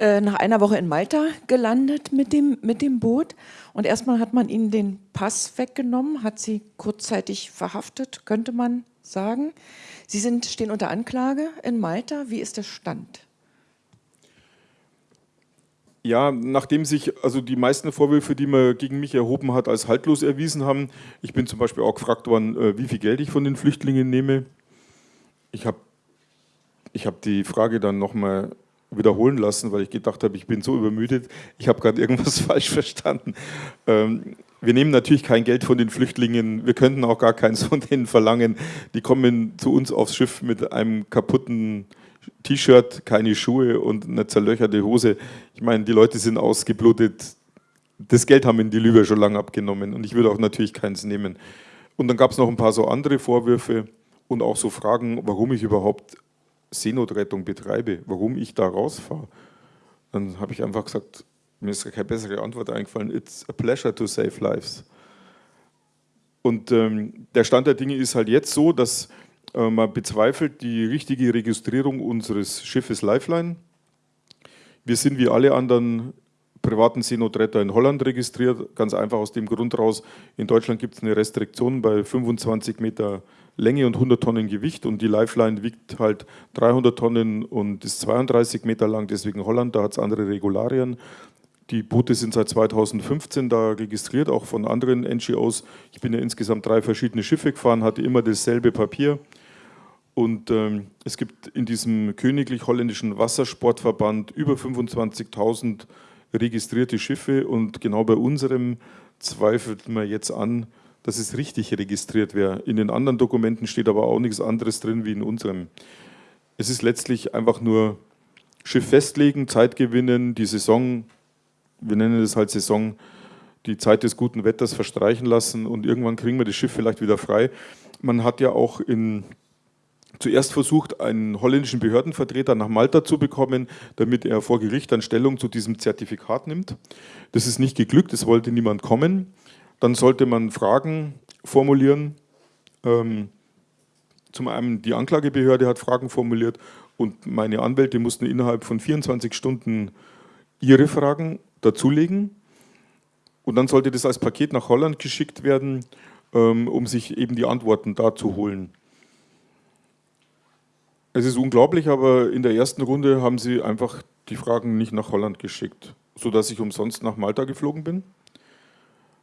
nach einer Woche in Malta gelandet mit dem, mit dem Boot und erstmal hat man Ihnen den Pass weggenommen, hat Sie kurzzeitig verhaftet, könnte man sagen. Sie sind, stehen unter Anklage in Malta. Wie ist der Stand? Ja, nachdem sich also die meisten Vorwürfe, die man gegen mich erhoben hat, als haltlos erwiesen haben. Ich bin zum Beispiel auch gefragt worden, äh, wie viel Geld ich von den Flüchtlingen nehme. Ich habe ich hab die Frage dann nochmal wiederholen lassen, weil ich gedacht habe, ich bin so übermüdet, ich habe gerade irgendwas [laughs] falsch verstanden. Ähm, wir nehmen natürlich kein Geld von den Flüchtlingen, wir könnten auch gar keins von denen verlangen. Die kommen zu uns aufs Schiff mit einem kaputten T-Shirt, keine Schuhe und eine zerlöcherte Hose. Ich meine, die Leute sind ausgeblutet. Das Geld haben ihnen die Libyer schon lange abgenommen und ich würde auch natürlich keins nehmen. Und dann gab es noch ein paar so andere Vorwürfe und auch so Fragen, warum ich überhaupt Seenotrettung betreibe, warum ich da rausfahre. Dann habe ich einfach gesagt, mir ist keine bessere Antwort eingefallen, it's a pleasure to save lives. Und ähm, der Stand der Dinge ist halt jetzt so, dass äh, man bezweifelt die richtige Registrierung unseres Schiffes Lifeline. Wir sind wie alle anderen privaten Seenotretter in Holland registriert, ganz einfach aus dem Grund raus, in Deutschland gibt es eine Restriktion bei 25 Meter Länge und 100 Tonnen Gewicht und die Lifeline wiegt halt 300 Tonnen und ist 32 Meter lang, deswegen Holland, da hat es andere Regularien. Die Boote sind seit 2015 da registriert, auch von anderen NGOs. Ich bin ja insgesamt drei verschiedene Schiffe gefahren, hatte immer dasselbe Papier. Und ähm, es gibt in diesem königlich-holländischen Wassersportverband über 25.000 registrierte Schiffe und genau bei unserem zweifelt man jetzt an, dass es richtig registriert wäre. In den anderen Dokumenten steht aber auch nichts anderes drin wie in unserem. Es ist letztlich einfach nur Schiff festlegen, Zeit gewinnen, die Saison, wir nennen das halt Saison, die Zeit des guten Wetters verstreichen lassen und irgendwann kriegen wir das Schiff vielleicht wieder frei. Man hat ja auch in zuerst versucht, einen holländischen Behördenvertreter nach Malta zu bekommen, damit er vor Gericht dann Stellung zu diesem Zertifikat nimmt. Das ist nicht geglückt, es wollte niemand kommen. Dann sollte man Fragen formulieren. Ähm, zum einen die Anklagebehörde hat Fragen formuliert und meine Anwälte mussten innerhalb von 24 Stunden ihre Fragen dazulegen. Und dann sollte das als Paket nach Holland geschickt werden, ähm, um sich eben die Antworten da zu holen. Es ist unglaublich, aber in der ersten Runde haben sie einfach die Fragen nicht nach Holland geschickt, sodass ich umsonst nach Malta geflogen bin.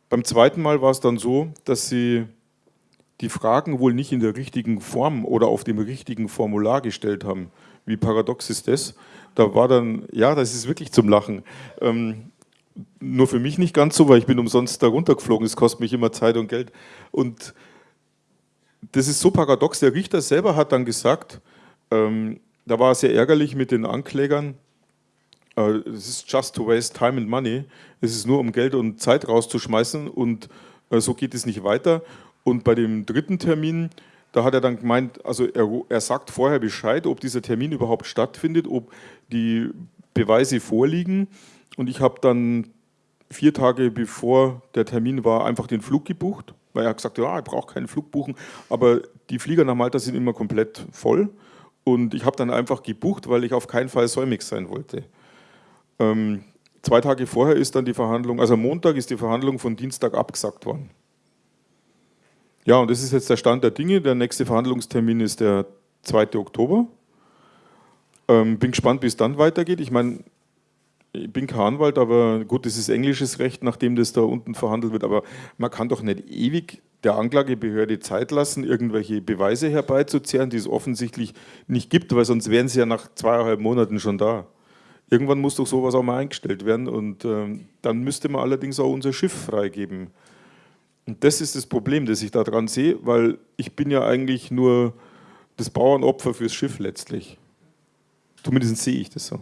Beim zweiten Mal war es dann so, dass sie die Fragen wohl nicht in der richtigen Form oder auf dem richtigen Formular gestellt haben. Wie paradox ist das? Da war dann, ja, das ist wirklich zum Lachen. Ähm, nur für mich nicht ganz so, weil ich bin umsonst da runtergeflogen. Es kostet mich immer Zeit und Geld. Und das ist so paradox. Der Richter selber hat dann gesagt, ähm, da war es sehr ärgerlich mit den Anklägern. Es ist just to waste time and money. Es ist nur um Geld und Zeit rauszuschmeißen und äh, so geht es nicht weiter. Und bei dem dritten Termin, da hat er dann gemeint, also er, er sagt vorher Bescheid, ob dieser Termin überhaupt stattfindet, ob die Beweise vorliegen. Und ich habe dann vier Tage bevor der Termin war, einfach den Flug gebucht, weil er hat gesagt, ja, ich brauche keinen Flug buchen, aber die Flieger nach Malta sind immer komplett voll. Und ich habe dann einfach gebucht, weil ich auf keinen Fall säumig sein wollte. Ähm, zwei Tage vorher ist dann die Verhandlung, also Montag ist die Verhandlung von Dienstag abgesagt worden. Ja, und das ist jetzt der Stand der Dinge. Der nächste Verhandlungstermin ist der 2. Oktober. Ähm, bin gespannt, wie es dann weitergeht. Ich meine, ich bin kein Anwalt, aber gut, das ist englisches Recht, nachdem das da unten verhandelt wird. Aber man kann doch nicht ewig der Anklagebehörde Zeit lassen, irgendwelche Beweise herbeizuzerren, die es offensichtlich nicht gibt, weil sonst wären sie ja nach zweieinhalb Monaten schon da. Irgendwann muss doch sowas auch mal eingestellt werden und äh, dann müsste man allerdings auch unser Schiff freigeben. Und das ist das Problem, das ich daran sehe, weil ich bin ja eigentlich nur das Bauernopfer fürs Schiff letztlich. Zumindest sehe ich das so.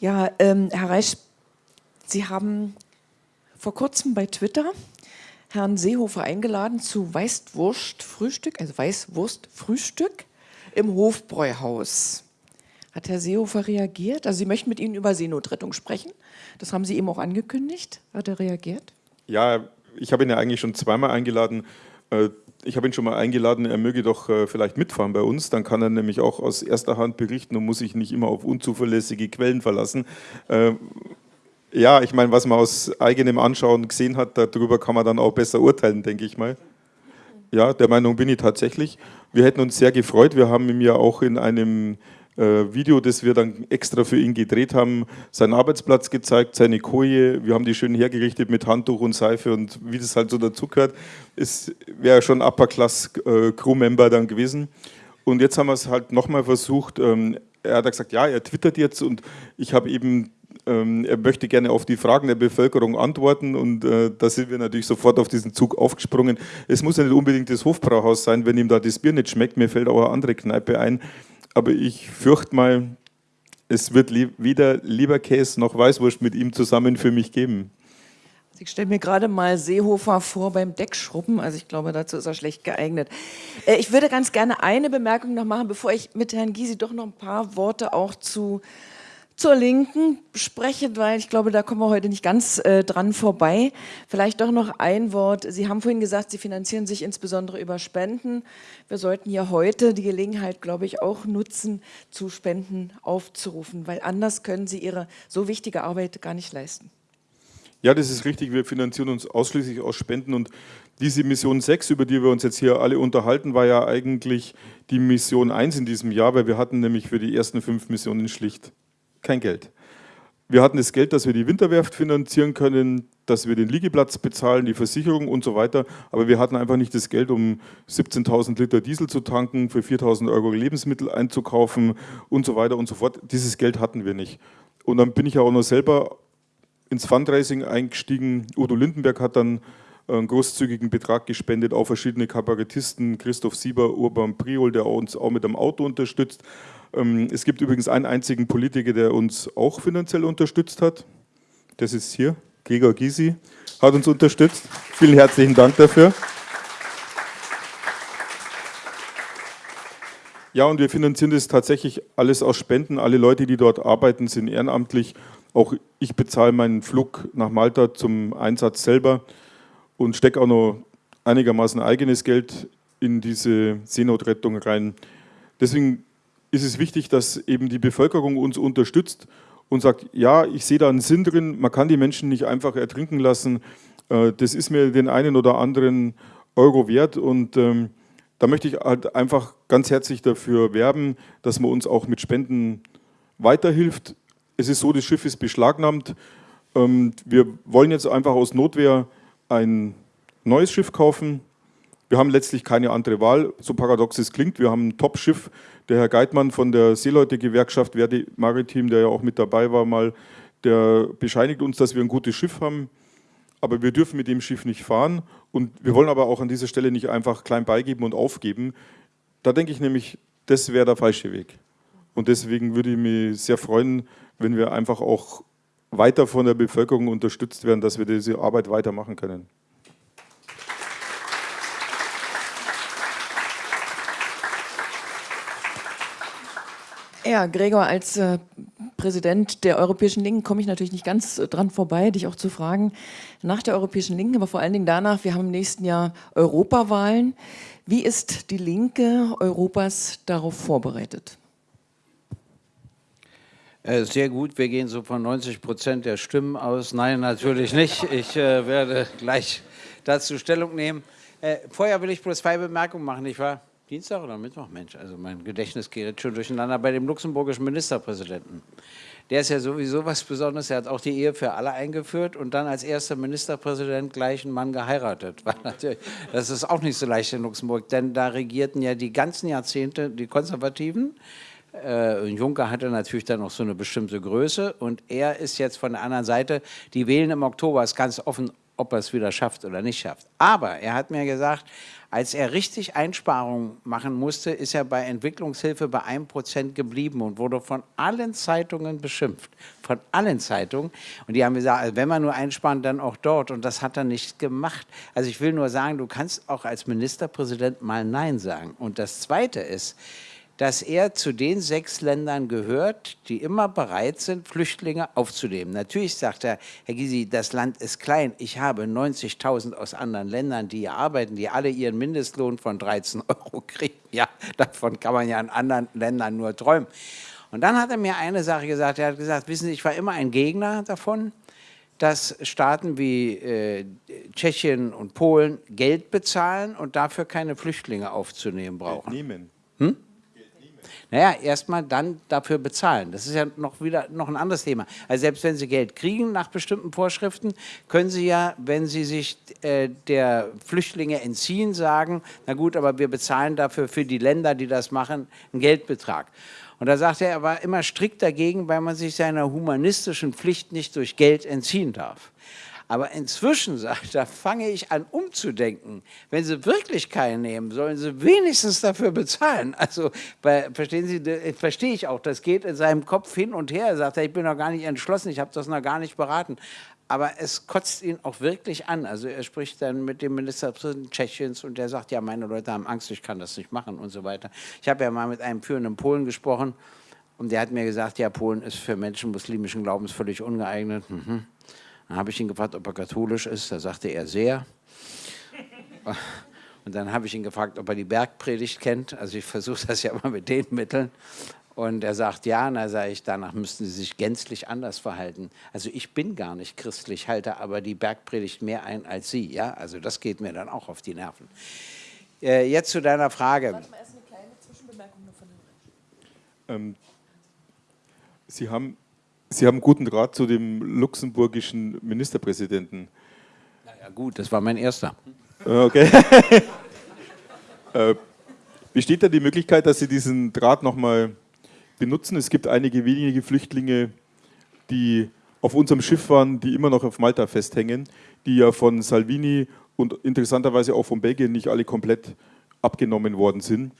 Ja, ähm, Herr Reisch, Sie haben vor kurzem bei Twitter Herrn Seehofer eingeladen zu Weißwurst-Frühstück, also Weißwurst-Frühstück im Hofbräuhaus. Hat Herr Seehofer reagiert? Also Sie möchten mit Ihnen über Seenotrettung sprechen. Das haben Sie eben auch angekündigt. Hat er reagiert? Ja, ich habe ihn ja eigentlich schon zweimal eingeladen. Äh, ich habe ihn schon mal eingeladen, er möge doch äh, vielleicht mitfahren bei uns. Dann kann er nämlich auch aus erster Hand berichten und muss sich nicht immer auf unzuverlässige Quellen verlassen. Äh, ja, ich meine, was man aus eigenem Anschauen gesehen hat, darüber kann man dann auch besser urteilen, denke ich mal. Ja, der Meinung bin ich tatsächlich. Wir hätten uns sehr gefreut. Wir haben ihm ja auch in einem Video, das wir dann extra für ihn gedreht haben, seinen Arbeitsplatz gezeigt, seine Koje. Wir haben die schön hergerichtet mit Handtuch und Seife und wie das halt so dazugehört. Es wäre schon Upper Class äh, Crewmember dann gewesen. Und jetzt haben wir es halt nochmal versucht. Ähm, er hat gesagt, ja, er twittert jetzt und ich habe eben ähm, er möchte gerne auf die Fragen der Bevölkerung antworten und äh, da sind wir natürlich sofort auf diesen Zug aufgesprungen. Es muss ja nicht unbedingt das Hofbrauhaus sein, wenn ihm da das Bier nicht schmeckt. Mir fällt auch eine andere Kneipe ein. Aber ich fürchte mal, es wird li weder Leberkäse noch Weißwurst mit ihm zusammen für mich geben. Ich stelle mir gerade mal Seehofer vor beim Deckschrubben, also ich glaube, dazu ist er schlecht geeignet. Äh, ich würde ganz gerne eine Bemerkung noch machen, bevor ich mit Herrn Gysi doch noch ein paar Worte auch zu zur Linken spreche, weil ich glaube, da kommen wir heute nicht ganz äh, dran vorbei. Vielleicht doch noch ein Wort. Sie haben vorhin gesagt, Sie finanzieren sich insbesondere über Spenden. Wir sollten ja heute die Gelegenheit, glaube ich, auch nutzen, zu Spenden aufzurufen, weil anders können Sie Ihre so wichtige Arbeit gar nicht leisten. Ja, das ist richtig. Wir finanzieren uns ausschließlich aus Spenden und diese Mission 6, über die wir uns jetzt hier alle unterhalten, war ja eigentlich die Mission 1 in diesem Jahr, weil wir hatten nämlich für die ersten fünf Missionen schlicht kein Geld. Wir hatten das Geld, dass wir die Winterwerft finanzieren können, dass wir den Liegeplatz bezahlen, die Versicherung und so weiter, aber wir hatten einfach nicht das Geld, um 17.000 Liter Diesel zu tanken, für 4.000 Euro Lebensmittel einzukaufen und so weiter und so fort. Dieses Geld hatten wir nicht. Und dann bin ich auch noch selber ins Fundraising eingestiegen. Udo Lindenberg hat dann einen großzügigen Betrag gespendet, auch verschiedene Kabarettisten, Christoph Sieber, Urban Priol, der uns auch mit dem Auto unterstützt. Ähm, es gibt übrigens einen einzigen Politiker, der uns auch finanziell unterstützt hat. Das ist hier, Gregor Gysi, hat uns unterstützt. Vielen herzlichen Dank dafür. Ja, und wir finanzieren das tatsächlich alles aus Spenden. Alle Leute, die dort arbeiten, sind ehrenamtlich. Auch ich bezahle meinen Flug nach Malta zum Einsatz selber und stecke auch noch einigermaßen eigenes Geld in diese Seenotrettung rein. Deswegen ist es wichtig, dass eben die Bevölkerung uns unterstützt und sagt, ja, ich sehe da einen Sinn drin, man kann die Menschen nicht einfach ertrinken lassen, äh, das ist mir den einen oder anderen Euro wert und ähm, da möchte ich halt einfach ganz herzlich dafür werben, dass man uns auch mit Spenden weiterhilft. Es ist so, das Schiff ist beschlagnahmt, ähm, wir wollen jetzt einfach aus Notwehr ein neues Schiff kaufen, wir haben letztlich keine andere Wahl, so paradox es klingt. Wir haben ein Top-Schiff. Der Herr Geitmann von der Seeleute-Gewerkschaft Verdi Maritim, der ja auch mit dabei war, mal, der bescheinigt uns, dass wir ein gutes Schiff haben. Aber wir dürfen mit dem Schiff nicht fahren. Und wir wollen aber auch an dieser Stelle nicht einfach klein beigeben und aufgeben. Da denke ich nämlich, das wäre der falsche Weg. Und deswegen würde ich mich sehr freuen, wenn wir einfach auch weiter von der Bevölkerung unterstützt werden, dass wir diese Arbeit weitermachen können. Ja, Gregor, als äh, Präsident der Europäischen Linken komme ich natürlich nicht ganz äh, dran vorbei, dich auch zu fragen nach der Europäischen Linken, aber vor allen Dingen danach, wir haben im nächsten Jahr Europawahlen. Wie ist die Linke Europas darauf vorbereitet? Äh, sehr gut, wir gehen so von 90 Prozent der Stimmen aus. Nein, natürlich nicht. Ich äh, werde gleich dazu Stellung nehmen. Äh, vorher will ich bloß zwei Bemerkungen machen, nicht wahr? Dienstag oder Mittwoch? Mensch, also mein Gedächtnis geht schon durcheinander bei dem luxemburgischen Ministerpräsidenten. Der ist ja sowieso was Besonderes. Er hat auch die Ehe für alle eingeführt und dann als erster Ministerpräsident gleich einen Mann geheiratet. Das ist auch nicht so leicht in Luxemburg, denn da regierten ja die ganzen Jahrzehnte die Konservativen. Äh, Juncker hatte natürlich dann noch so eine bestimmte Größe und er ist jetzt von der anderen Seite, die wählen im Oktober, ist ganz offen, ob er es wieder schafft oder nicht schafft. Aber er hat mir gesagt, als er richtig Einsparungen machen musste, ist er bei Entwicklungshilfe bei 1% geblieben und wurde von allen Zeitungen beschimpft. Von allen Zeitungen. Und die haben gesagt, also wenn man nur einsparen, dann auch dort. Und das hat er nicht gemacht. Also ich will nur sagen, du kannst auch als Ministerpräsident mal Nein sagen. Und das Zweite ist, dass er zu den sechs Ländern gehört, die immer bereit sind, Flüchtlinge aufzunehmen. Natürlich sagt er, Herr Gysi, das Land ist klein. Ich habe 90.000 aus anderen Ländern, die hier arbeiten, die alle ihren Mindestlohn von 13 [laughs] Euro kriegen. Ja, davon kann man ja in anderen Ländern nur träumen. Und dann hat er mir eine Sache gesagt. Er hat gesagt, wissen Sie, ich war immer ein Gegner davon, dass Staaten wie äh, Tschechien und Polen Geld bezahlen und dafür keine Flüchtlinge aufzunehmen brauchen. Nehmen. Hm? Naja, erstmal dann dafür bezahlen. Das ist ja noch wieder noch ein anderes Thema. Also selbst wenn Sie Geld kriegen nach bestimmten Vorschriften, können Sie ja, wenn Sie sich äh, der Flüchtlinge entziehen, sagen, na gut, aber wir bezahlen dafür für die Länder, die das machen, einen Geldbetrag. Und da sagt er, er war immer strikt dagegen, weil man sich seiner humanistischen Pflicht nicht durch Geld entziehen darf. Aber inzwischen, [laughs] sagt er, fange ich an umzudenken. Wenn Sie wirklich keinen nehmen, sollen Sie wenigstens dafür bezahlen. [laughs] Also bei, verstehen Sie, verstehe ich auch, das geht in seinem Kopf hin und her. Er sagt, ich bin noch gar nicht entschlossen, ich habe das noch gar nicht beraten. Aber es kotzt ihn auch wirklich an. Also er spricht dann mit dem Ministerpräsidenten Tschechiens und der sagt, ja, meine Leute haben Angst, ich kann das nicht machen und so weiter. Ich habe ja mal mit einem führenden Polen gesprochen und der hat mir gesagt, ja, Polen ist für Menschen muslimischen Glaubens völlig ungeeignet. Mhm. Dann habe ich ihn gefragt, ob er katholisch ist. Da sagte er sehr. Und dann habe ich ihn gefragt, ob er die Bergpredigt kennt. Also ich versuche das ja immer mit den Mitteln. Und er sagt, ja, und da sage ich, danach müssten Sie sich gänzlich anders verhalten. Also ich bin gar nicht christlich, halte aber die Bergpredigt mehr ein als Sie. Ja, also das geht mir dann auch auf die Nerven. Äh, jetzt zu deiner Frage. Warte mal, erst eine kleine Zwischenbemerkung nur von den ähm, Sie haben Sie haben guten Rat zu dem luxemburgischen Ministerpräsidenten. Naja gut, das war mein erster. Ah, okay. [laughs] äh, besteht da die Möglichkeit, dass Sie diesen Draht nochmal benutzen? Es gibt einige wenige Flüchtlinge, die auf unserem Schiff waren, die immer noch auf Malta festhängen, die ja von Salvini und interessanterweise auch von Belgien nicht alle komplett abgenommen worden sind.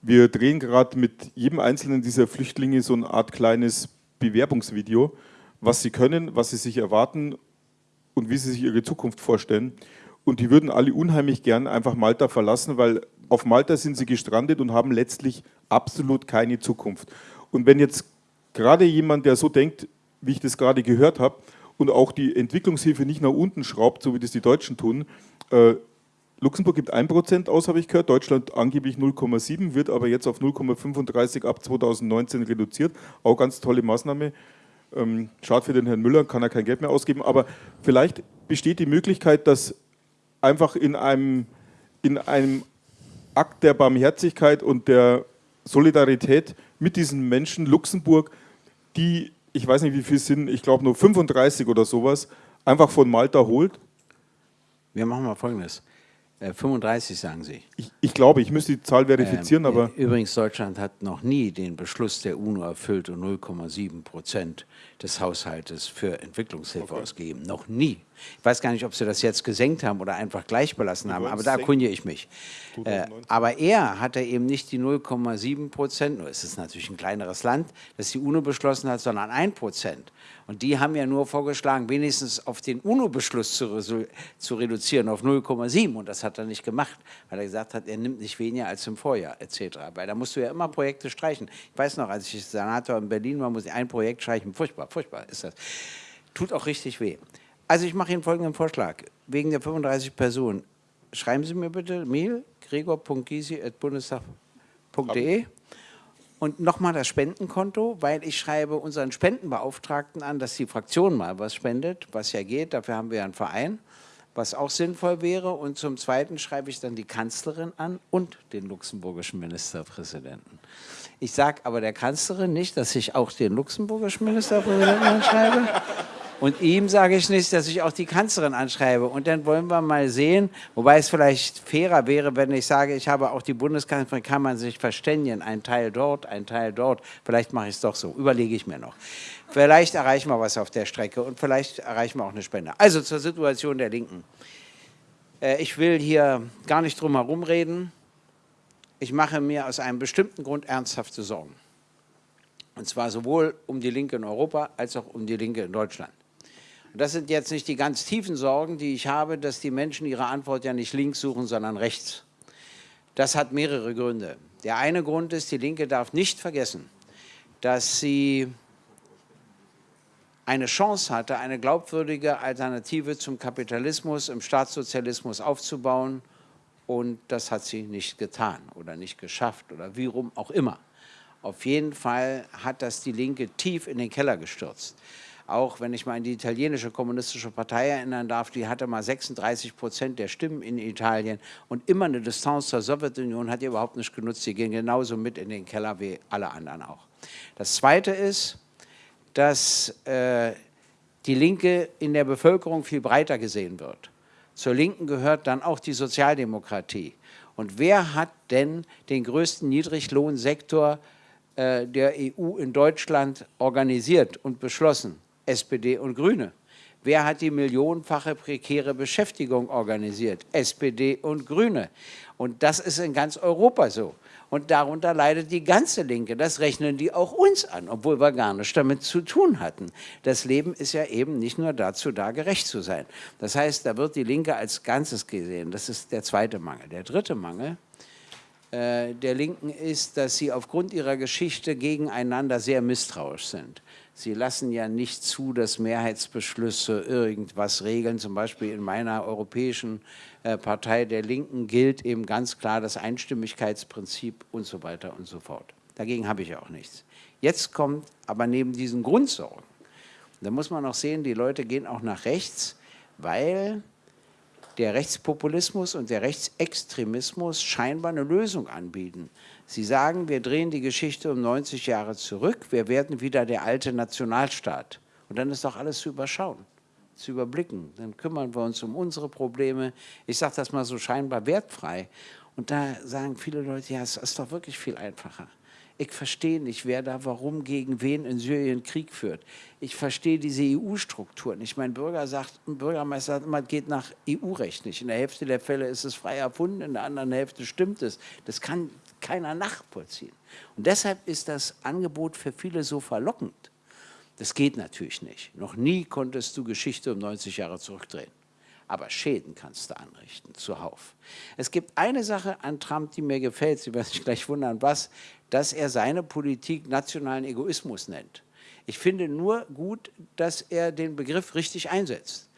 Wir drehen gerade mit jedem einzelnen dieser Flüchtlinge so eine Art kleines Bewerbungsvideo, was sie können, was sie sich erwarten und wie sie sich ihre Zukunft vorstellen. Und die würden alle unheimlich gern einfach Malta verlassen, weil auf Malta sind sie gestrandet und haben letztlich absolut keine Zukunft. Und wenn jetzt gerade jemand, der so denkt, wie ich das gerade gehört habe, und auch die Entwicklungshilfe nicht nach unten schraubt, so wie das die Deutschen tun, äh, Luxemburg gibt 1% aus, habe ich gehört, Deutschland angeblich 0,7, wird aber jetzt auf 0,35 ab 2019 reduziert. Auch ganz tolle Maßnahme. Ähm, schade für den Herrn Müller, kann er kein Geld mehr ausgeben, aber vielleicht besteht die Möglichkeit, dass einfach in einem, in einem Akt der Barmherzigkeit und der Solidarität mit diesen Menschen Luxemburg, die, ich weiß nicht wie viel sind, ich glaube nur 35 oder sowas, einfach von Malta holt? Wir machen mal Folgendes. 35 äh, sagen Sie. Ich, ich, glaube, ich müsste die Zahl verifizieren, ähm, aber... Übrigens, Deutschland hat noch nie den Beschluss der UNO erfüllt und 0,7 Prozent des Haushaltes für Entwicklungshilfe okay. ausgegeben. Noch nie. Ich weiß gar nicht, ob Sie das jetzt gesenkt haben oder einfach gleich belassen haben, aber da erkundige ich mich. Äh, aber er hatte eben nicht die 0,7 Prozent, nur ist es natürlich ein kleineres Land, das die UNO beschlossen hat, sondern 1 Prozent. Und die haben ja nur vorgeschlagen, wenigstens auf den UNO-Beschluss zu, zu, reduzieren, auf 0,7. Und das hat er nicht gemacht, weil er gesagt hat, er nimmt nicht weniger als im Vorjahr, etc. Weil da musst du ja immer Projekte streichen. Ich weiß noch, als ich Senator in Berlin war, muss ich ein Projekt streichen. Furchtbar, furchtbar ist das. Tut auch richtig weh. Also ich mache Ihnen folgenden Vorschlag. Wegen der 35 Personen, schreiben Sie mir bitte Mail, gregor.gysi.bundestag.de und nochmal das Spendenkonto, weil ich schreibe unseren Spendenbeauftragten an, dass die Fraktion mal was spendet, was ja geht, dafür haben wir einen Verein, was auch sinnvoll wäre. Und zum Zweiten schreibe ich dann die Kanzlerin an und den luxemburgischen Ministerpräsidenten. Ich sage aber der Kanzlerin nicht, dass ich auch den luxemburgischen Ministerpräsidenten anschreibe. Und ihm sage ich nicht, dass ich auch die Kanzlerin anschreibe. Und dann wollen wir mal sehen, wobei es vielleicht fairer wäre, wenn ich sage, ich habe auch die Bundeskanzlerin, kann man sich verständigen, ein Teil dort, ein Teil dort. Vielleicht mache ich es doch so, überlege ich mir noch. Vielleicht erreichen wir was auf der Strecke und vielleicht erreichen wir auch eine Spende. Also zur Situation der Linken. Äh, ich will hier gar nicht drum herum reden. Ich mache mir aus einem bestimmten Grund ernsthafte Sorgen. Und zwar sowohl um die Linke in Europa als auch um die Linke in Deutschland. Das sind jetzt nicht die ganz tiefen Sorgen, die ich habe, dass die Menschen ihre Antwort ja nicht links suchen, sondern rechts. Das hat mehrere Gründe. Der eine Grund ist, die Linke darf nicht vergessen, dass sie eine Chance hatte, eine glaubwürdige Alternative zum Kapitalismus im Staatssozialismus aufzubauen und das hat sie nicht getan oder nicht geschafft oder wie rum auch immer. Auf jeden Fall hat das die Linke tief in den Keller gestürzt. Auch wenn ich mal an die italienische kommunistische Partei erinnern darf, die hatte mal 36 Prozent der Stimmen in Italien und immer eine Distanz zur Sowjetunion hat ihr überhaupt nicht genutzt. Sie gehen genauso mit in den Keller wie alle anderen auch. Das Zweite ist, dass äh, die Linke in der Bevölkerung viel breiter gesehen wird. Zur Linken gehört dann auch die Sozialdemokratie. Und wer hat denn den größten Niedriglohnsektor äh, der EU in Deutschland organisiert und beschlossen? SPD und Grüne. Wer hat die millionenfache prekäre Beschäftigung organisiert? SPD und Grüne. Und das ist in ganz Europa so. Und darunter leidet die ganze Linke. Das rechnen die auch uns an, obwohl wir gar nichts damit zu tun hatten. Das Leben ist ja eben nicht nur dazu da, gerecht zu sein. Das heißt, da wird die Linke als Ganzes gesehen. Das ist der zweite Mangel. Der dritte Mangel äh, der Linken ist, dass sie aufgrund ihrer Geschichte gegeneinander sehr misstrauisch sind. Sie lassen ja nicht zu, dass Mehrheitsbeschlüsse irgendwas regeln. Zum Beispiel in meiner europäischen äh, Partei der Linken gilt eben ganz klar das Einstimmigkeitsprinzip und so weiter und so fort. Dagegen habe ich auch nichts. Jetzt kommt aber neben diesen Grundsorgen, da muss man auch sehen, die Leute gehen auch nach rechts, weil der Rechtspopulismus und der Rechtsextremismus scheinbar eine Lösung anbieten. Sie sagen, wir drehen die Geschichte um 90 Jahre zurück, wir werden wieder der alte Nationalstaat. Und dann ist doch alles zu überschauen, zu überblicken. Dann kümmern wir uns um unsere Probleme. Ich sage das mal so scheinbar wertfrei. Und da sagen viele Leute, ja, es ist doch wirklich viel einfacher. Ich verstehe nicht, wer da warum gegen wen in Syrien Krieg führt. Ich verstehe diese EU-Strukturen. Ich mein Bürger sagt, ein Bürgermeister sagt immer, geht nach EU-Recht nicht. In der Hälfte der Fälle ist es frei erfunden, in der anderen Hälfte stimmt es. Das kann keiner nachvollziehen. Und deshalb ist das Angebot für viele so verlockend. Das geht natürlich nicht. Noch nie konntest du Geschichte um 90 Jahre zurückdrehen. Aber Schäden kannst du anrichten, zuhauf. Es gibt eine Sache an Trump, die mir gefällt, Sie werden sich gleich wundern, was, dass er seine Politik nationalen Egoismus nennt. Ich finde nur gut, dass er den Begriff richtig einsetzt.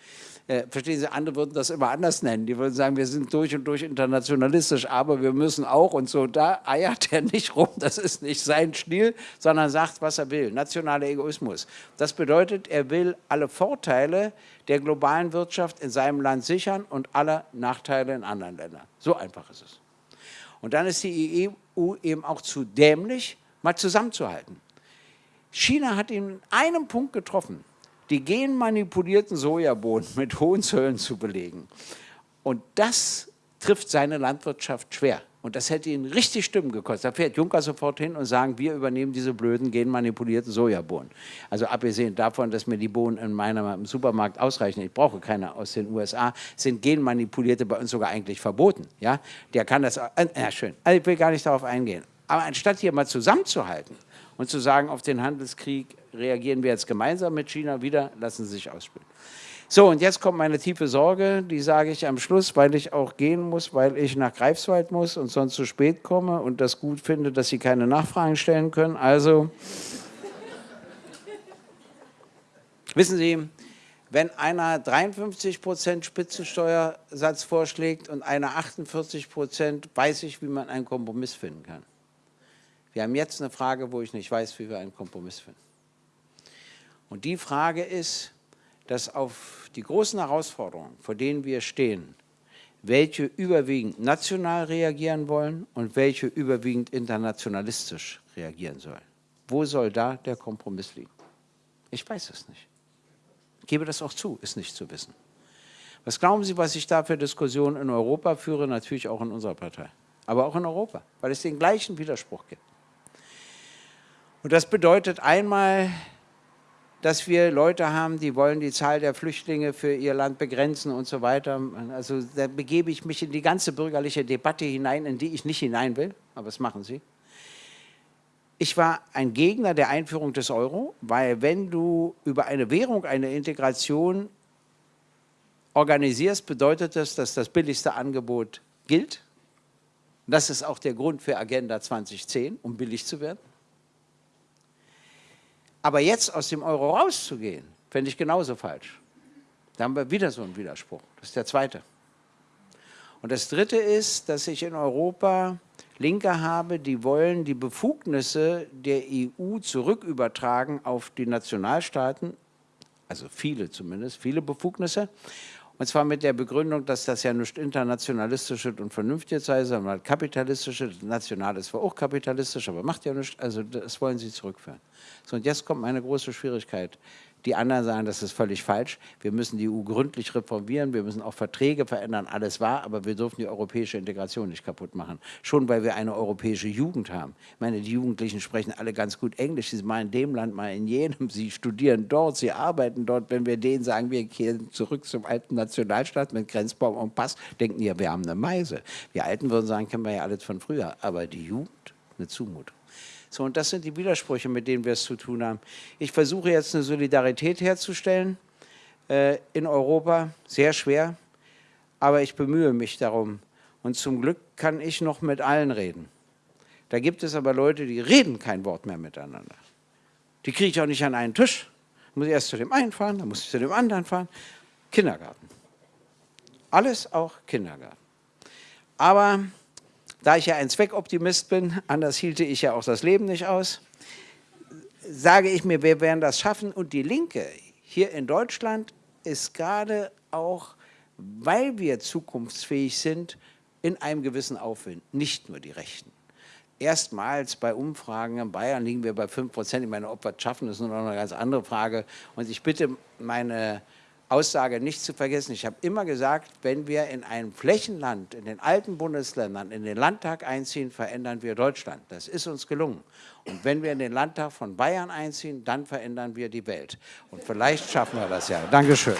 Äh, verstehen Sie, andere würden das immer anders nennen. Die würden sagen, wir sind durch und durch internationalistisch, aber wir müssen auch und so. Da eiert er nicht rum, das ist nicht sein Stil, sondern sagt, was er will. Nationaler Egoismus. Das bedeutet, er will alle Vorteile der globalen Wirtschaft in seinem Land sichern und alle Nachteile in anderen Ländern. So einfach ist es. Und dann ist die EU eben auch zu dämlich, mal zusammenzuhalten. China hat ihn in einem Punkt getroffen die genmanipulierten Sojabohnen mit hohen Zöllen zu belegen. Und das trifft seine Landwirtschaft schwer. Und das hätte ihn richtig Stimmen gekostet. Da fährt Juncker sofort hin und sagt, wir übernehmen diese blöden genmanipulierten Sojabohnen. Also abgesehen davon, dass mir die Bohnen in meinem Supermarkt ausreichen, ich brauche keine aus den USA, sind genmanipulierte bei uns sogar eigentlich verboten. Ja? Der kann das, äh, ja schön, also ich will gar nicht darauf eingehen. Aber anstatt hier mal zusammenzuhalten und zu sagen, auf den Handelskrieg reagieren wir jetzt gemeinsam mit China wieder, lassen Sie sich ausspielen. So, und jetzt kommt meine tiefe Sorge, die sage ich am Schluss, weil ich auch gehen muss, weil ich nach Greifswald muss und sonst zu spät komme und das gut finde, dass Sie keine Nachfragen stellen können. Also, wissen Sie, wenn einer 53 Prozent Spitzensteuersatz vorschlägt und einer 48 Prozent, weiß ich, wie man einen Kompromiss finden kann. Wir haben jetzt eine Frage, wo ich nicht weiß, wie wir einen Kompromiss finden. Und die Frage ist, dass auf die großen Herausforderungen, vor denen wir stehen, welche überwiegend national reagieren wollen und welche überwiegend internationalistisch reagieren sollen. Wo soll da der Kompromiss liegen? Ich weiß es nicht. Ich gebe das auch zu, ist nicht zu wissen. Was glauben Sie, was ich da für Diskussionen in Europa führe? Natürlich auch in unserer Partei, aber auch in Europa, weil es den gleichen Widerspruch gibt. Und das bedeutet einmal dass wir Leute haben, die wollen die Zahl der Flüchtlinge für ihr Land begrenzen und so weiter. Also da begebe ich mich in die ganze bürgerliche Debatte hinein, in die ich nicht hinein will, aber das machen sie. Ich war ein Gegner der Einführung des Euro, weil wenn du über eine Währung eine Integration organisierst, bedeutet das, dass das billigste Angebot gilt. Das ist auch der Grund für Agenda 2010, um billig zu werden. Aber jetzt aus dem Euro rauszugehen, fände ich genauso falsch. Da haben wir wieder so einen Widerspruch. Das ist der zweite. Und das dritte ist, dass ich in Europa Linke habe, die wollen die Befugnisse der EU zurückübertragen auf die Nationalstaaten. also viele zumindest, viele Befugnisse. Und zwar mit der Begründung, dass das ja nicht internationalistisches und vernünftiges sei, sondern kapitalistisches. National ist zwar auch kapitalistisch, aber macht ja nichts. Also das wollen sie zurückführen. So, und jetzt kommt meine große Schwierigkeit. Die anderen sagen, das ist völlig falsch. Wir müssen die EU gründlich reformieren, wir müssen auch Verträge verändern, alles wahr, aber wir dürfen die europäische Integration nicht kaputt machen. Schon weil wir eine europäische Jugend haben. Ich meine, die Jugendlichen sprechen alle ganz gut Englisch, sie sind mal in dem Land, mal in jenem, sie studieren dort, sie arbeiten dort. Wenn wir denen sagen, wir kehren zurück zum alten Nationalstaat mit Grenzbaum und Pass, denken die, wir haben eine Meise. Wir Alten würden sagen, kennen wir ja alles von früher, aber die Jugend, eine Zumutung. So, und das sind die Widersprüche, mit denen wir es zu tun haben. Ich versuche jetzt eine Solidarität herzustellen äh, in Europa, sehr schwer, aber ich bemühe mich darum. Und zum Glück kann ich noch mit allen reden. Da gibt es aber Leute, die reden kein Wort mehr miteinander. Die kriege ich auch nicht an einen Tisch. Da muss ich erst zu dem einen fahren, dann muss ich zu dem anderen fahren. Kindergarten. Alles auch Kindergarten. Aber da ich ja ein Zweckoptimist bin, anders hielte ich ja auch das Leben nicht aus, sage ich mir, wir werden das schaffen. Und die Linke hier in Deutschland ist gerade auch, weil wir zukunftsfähig sind, in einem gewissen Aufwind, nicht nur die Rechten. Erstmals bei Umfragen in Bayern liegen wir bei 5 Prozent. Ich meine, ob wir es schaffen, ist nur noch eine ganz andere Frage. Und ich bitte meine Aussage nicht zu vergessen. Ich habe immer gesagt, wenn wir in einem Flächenland, in den alten Bundesländern, in den Landtag einziehen, verändern wir Deutschland. Das ist uns gelungen. Und wenn wir in den Landtag von Bayern einziehen, dann verändern wir die Welt. Und vielleicht schaffen wir das ja. Dankeschön.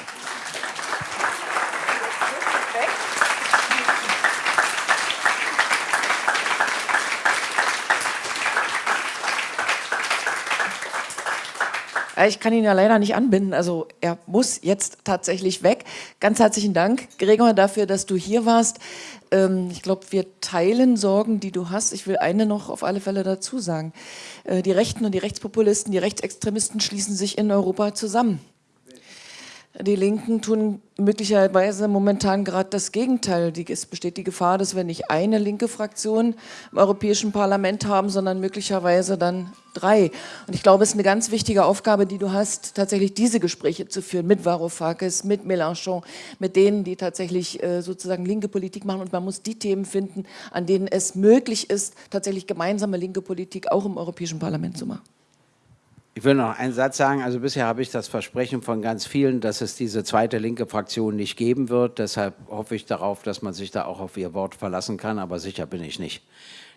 Ich kann ihn ja leider nicht anbinden, also er muss jetzt tatsächlich weg. Ganz herzlichen Dank, Gregor, dafür, dass du hier warst. Ähm, ich glaube, wir teilen Sorgen, die du hast. Ich will eine noch auf alle Fälle dazu sagen. Äh, die Rechten und die Rechtspopulisten, die Rechtsextremisten schließen sich in Europa zusammen. Die Linken tun möglicherweise momentan gerade das Gegenteil. es besteht die Gefahr, dass wir nicht eine linke Fraktion im Europäischen Parlament haben, sondern möglicherweise dann drei. Und ich glaube, es ist eine ganz wichtige Aufgabe, die du hast, tatsächlich diese Gespräche zu führen mit Varoufakis, mit Mélenchon, mit denen, die tatsächlich äh, sozusagen linke Politik machen. Und man muss die Themen finden, an denen es möglich ist, tatsächlich gemeinsame linke Politik auch im Europäischen Parlament zu machen. Ich will noch einen Satz sagen. Also bisher habe ich das Versprechen von ganz vielen, dass es diese zweite linke Fraktion nicht geben wird. Deshalb hoffe ich darauf, dass man sich da auch auf ihr Wort verlassen kann. Aber sicher bin ich nicht.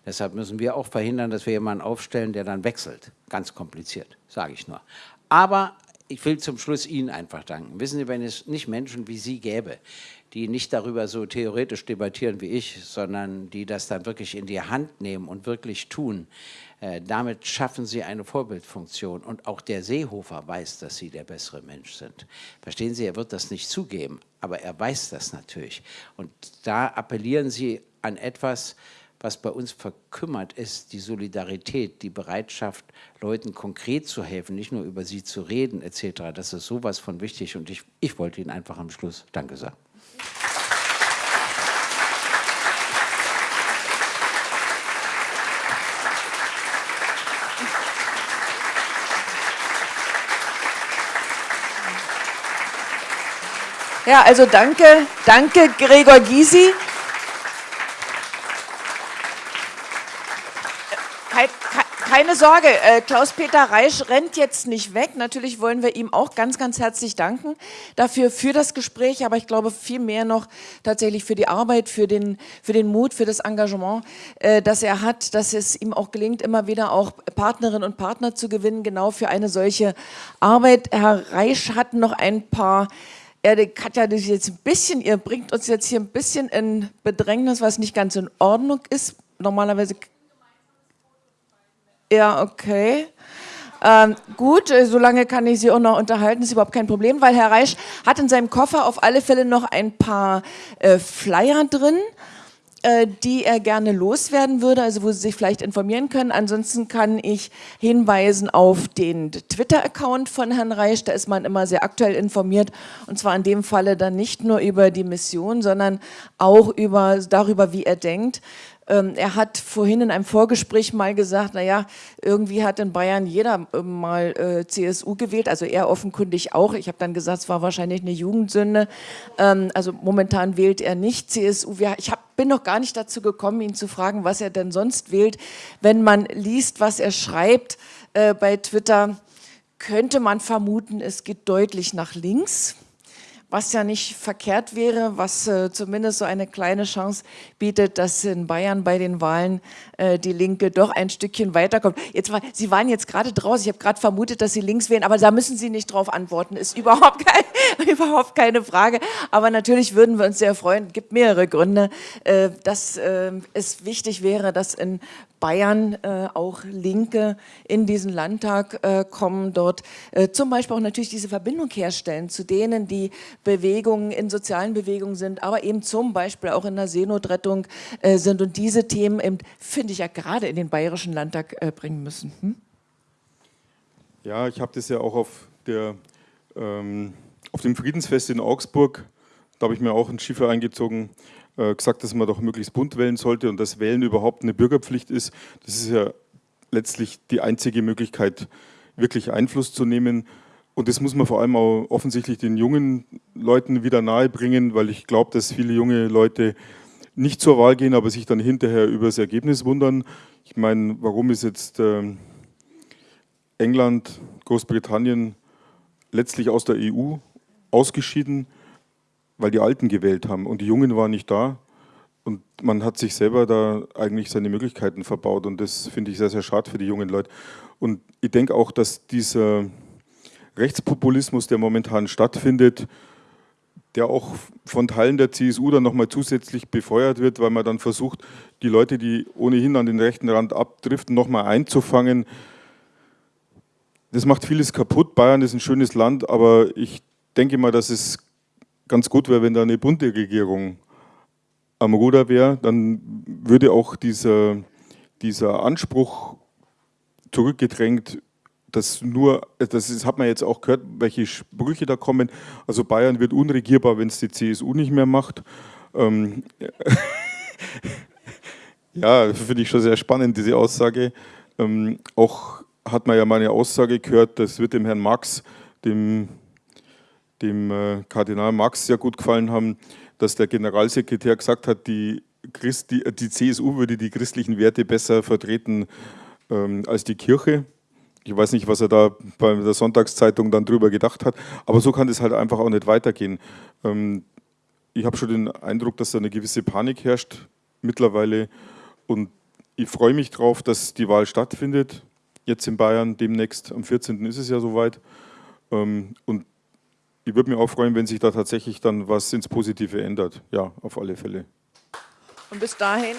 Deshalb müssen wir auch verhindern, dass wir jemanden aufstellen, der dann wechselt. Ganz kompliziert, sage ich nur. Aber ich will zum Schluss Ihnen einfach danken. Wissen Sie, wenn es nicht Menschen wie Sie gäbe, die nicht darüber so theoretisch debattieren wie ich, sondern die das dann wirklich in die Hand nehmen und wirklich tun, äh, damit schaffen sie eine Vorbildfunktion. Und auch der Seehofer weiß, dass sie der bessere Mensch sind. Verstehen Sie, er wird das nicht zugeben, aber er weiß das natürlich. Und da appellieren Sie an etwas, was bei uns verkümmert ist, die Solidarität, die Bereitschaft, Leuten konkret zu helfen, nicht nur über sie zu reden etc. Das ist sowas von wichtig und ich, ich wollte Ihnen einfach am Schluss Danke sagen. Ja, also danke, danke Gregor Gysi. Keine Sorge, äh, Klaus-Peter Reisch rennt jetzt nicht weg. Natürlich wollen wir ihm auch ganz, ganz herzlich danken dafür, für das Gespräch, aber ich glaube viel mehr noch tatsächlich für die Arbeit, für den, für den Mut, für das Engagement, äh, das er hat, dass es ihm auch gelingt, immer wieder auch Partnerinnen und Partner zu gewinnen, genau für eine solche Arbeit. Herr Reisch hat noch ein paar ja, Katja, das jetzt ein bisschen, ihr bringt uns jetzt hier ein bisschen in Bedrängnis, was nicht ganz in Ordnung ist. Normalerweise. Ja, okay. Ähm, gut, äh, solange kann ich Sie auch noch unterhalten, ist überhaupt kein Problem, weil Herr Reisch hat in seinem Koffer auf alle Fälle noch ein paar äh, Flyer drin. äh, die er gerne loswerden würde, also wo Sie sich vielleicht informieren können. Ansonsten kann ich hinweisen auf den Twitter-Account von Herrn Reisch, da ist man immer sehr aktuell informiert und zwar in dem Falle dann nicht nur über die Mission, sondern auch über, darüber, wie er denkt. Ähm, er hat vorhin in einem Vorgespräch mal gesagt, naja, irgendwie hat in Bayern jeder äh, mal äh, CSU gewählt, also er offenkundig auch. Ich habe dann gesagt, es war wahrscheinlich eine Jugendsünde. Ähm, also momentan wählt er nicht CSU. Ich hab, bin noch gar nicht dazu gekommen, ihn zu fragen, was er denn sonst wählt. Wenn man liest, was er schreibt äh, bei Twitter, könnte man vermuten, es geht deutlich nach links was ja nicht verkehrt wäre, was äh, zumindest so eine kleine Chance bietet, dass in Bayern bei den Wahlen äh, die Linke doch ein Stückchen weiterkommt. Jetzt war, Sie waren jetzt gerade draußen, ich habe gerade vermutet, dass Sie links wählen, aber da müssen Sie nicht drauf antworten, ist überhaupt, kein, [laughs] überhaupt keine Frage. Aber natürlich würden wir uns sehr freuen, es gibt mehrere Gründe, äh, dass äh, es wichtig wäre, dass in Bayern äh, auch Linke in diesen Landtag äh, kommen, dort zum Beispiel auch natürlich diese Verbindung herstellen zu denen, die Bewegungen in sozialen Bewegungen sind, aber eben zum Beispiel auch in der Seenotrettung äh, sind und diese Themen, finde ich ja gerade in den Bayerischen Landtag äh, bringen müssen. Hm? Ja, ich habe das ja auch auf, der, ähm, auf dem Friedensfest in Augsburg, da habe ich mir auch ein Schiffer eingezogen, äh, gesagt, dass man doch möglichst bunt wählen sollte und dass Wählen überhaupt eine Bürgerpflicht ist. Das ist ja letztlich die einzige Möglichkeit, wirklich Einfluss zu nehmen. Und das muss man vor allem auch offensichtlich den jungen Leuten wieder nahebringen, weil ich glaube, dass viele junge Leute nicht zur Wahl gehen, aber sich dann hinterher über das Ergebnis wundern. Ich meine, warum ist jetzt äh, England, Großbritannien letztlich aus der EU ausgeschieden? weil die Alten gewählt haben und die Jungen waren nicht da. Und man hat sich selber da eigentlich seine Möglichkeiten verbaut und das finde ich sehr, sehr schade für die jungen Leute. Und ich denke auch, dass dieser Rechtspopulismus, der momentan stattfindet, der auch von Teilen der CSU dann nochmal zusätzlich befeuert wird, weil man dann versucht, die Leute, die ohnehin an den rechten Rand abdriften, nochmal einzufangen. Das macht vieles kaputt. Bayern ist ein schönes Land, aber ich denke mal, dass es ganz gut wäre, wenn da eine bunte Regierung am Ruder wäre, dann würde auch dieser, dieser Anspruch zurückgedrängt, dass nur, das ist, hat man jetzt auch gehört, welche Sprüche da kommen. Also Bayern wird unregierbar, wenn es die CSU nicht mehr macht. Ähm, [laughs] ja, finde ich schon sehr spannend, diese Aussage. Ähm, auch hat man ja meine Aussage gehört, das wird dem Herrn Marx, dem dem äh, Kardinal Marx sehr gut gefallen haben, dass der Generalsekretär gesagt hat, die, Christ, die, die CSU würde die christlichen Werte besser vertreten ähm, als die Kirche. Ich weiß nicht, was er da bei der Sonntagszeitung dann drüber gedacht hat, aber so kann es halt einfach auch nicht weitergehen. Ähm, ich habe schon den Eindruck, dass da eine gewisse Panik herrscht mittlerweile und ich freue mich darauf, dass die Wahl stattfindet, jetzt in Bayern demnächst, am 14. ist es ja soweit. Ähm, und ich würde mich auch freuen, wenn sich da tatsächlich dann was ins Positive ändert. Ja, auf alle Fälle. Und bis dahin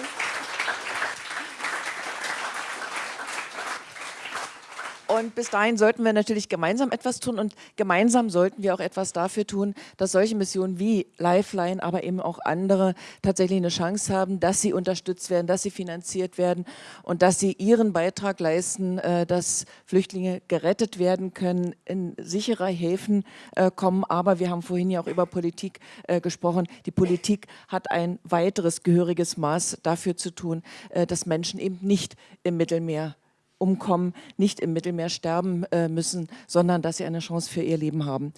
Und bis dahin sollten wir natürlich gemeinsam etwas tun und gemeinsam sollten wir auch etwas dafür tun, dass solche Missionen wie Lifeline, aber eben auch andere tatsächlich eine Chance haben, dass sie unterstützt werden, dass sie finanziert werden und dass sie ihren Beitrag leisten, äh, dass Flüchtlinge gerettet werden können, in sichere Häfen äh, kommen. Aber wir haben vorhin ja auch über Politik äh, gesprochen. Die Politik hat ein weiteres gehöriges Maß dafür zu tun, dass Menschen eben nicht im Mittelmeer umkommen, nicht im Mittelmeer sterben äh, müssen, sondern dass sie eine Chance für ihr Leben haben.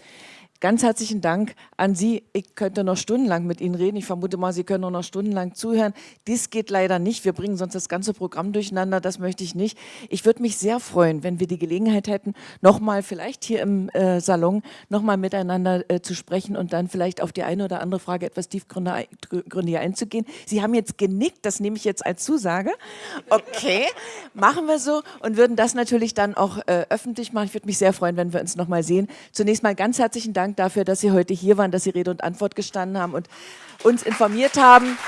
Ganz herzlichen Dank an Sie. Ich könnte noch stundenlang mit Ihnen reden. Ich vermute mal, Sie können noch stundenlang zuhören. Dies geht leider nicht. Wir bringen sonst das ganze Programm durcheinander. Das möchte ich nicht. Ich würde mich sehr freuen, wenn wir die Gelegenheit hätten, nochmal vielleicht hier im äh, Salon nochmal miteinander äh, zu sprechen und dann vielleicht auf die eine oder andere Frage etwas tiefgründiger einzugehen. Sie haben jetzt genickt. Das nehme ich jetzt als Zusage. Okay, machen wir so und würden das natürlich dann auch äh, öffentlich machen. Ich würde mich sehr freuen, wenn wir uns nochmal sehen. Zunächst mal ganz herzlichen Dank Dank dafür, dass Sie heute hier waren, dass Sie Rede und Antwort gestanden haben und uns informiert haben.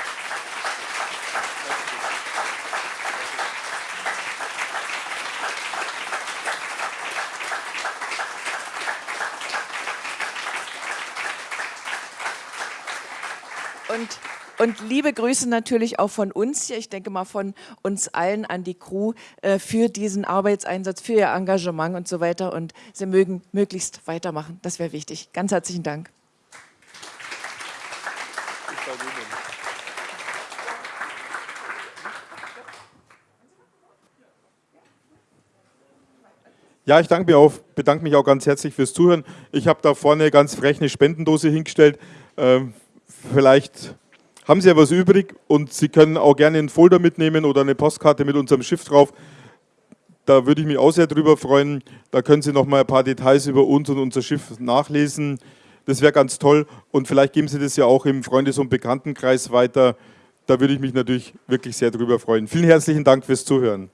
Und liebe Grüße natürlich auch von uns hier, ich denke mal von uns allen an die Crew äh, für diesen Arbeitseinsatz, für ihr Engagement und so weiter. Und Sie mögen möglichst weitermachen, das wäre wichtig. Ganz herzlichen Dank. Ja, ich danke mir auch, bedanke mich auch ganz herzlich fürs Zuhören. Ich habe da vorne ganz frech eine Spendendose hingestellt. Ähm, vielleicht haben Sie ja was übrig und Sie können auch gerne einen Folder mitnehmen oder eine Postkarte mit unserem Schiff drauf. Da würde ich mich auch sehr drüber freuen. Da können Sie noch mal ein paar Details über uns und unser Schiff nachlesen. Das wäre ganz toll. Und vielleicht geben Sie das ja auch im Freundes- und Bekanntenkreis weiter. Da würde ich mich natürlich wirklich sehr drüber freuen. Vielen herzlichen Dank fürs Zuhören.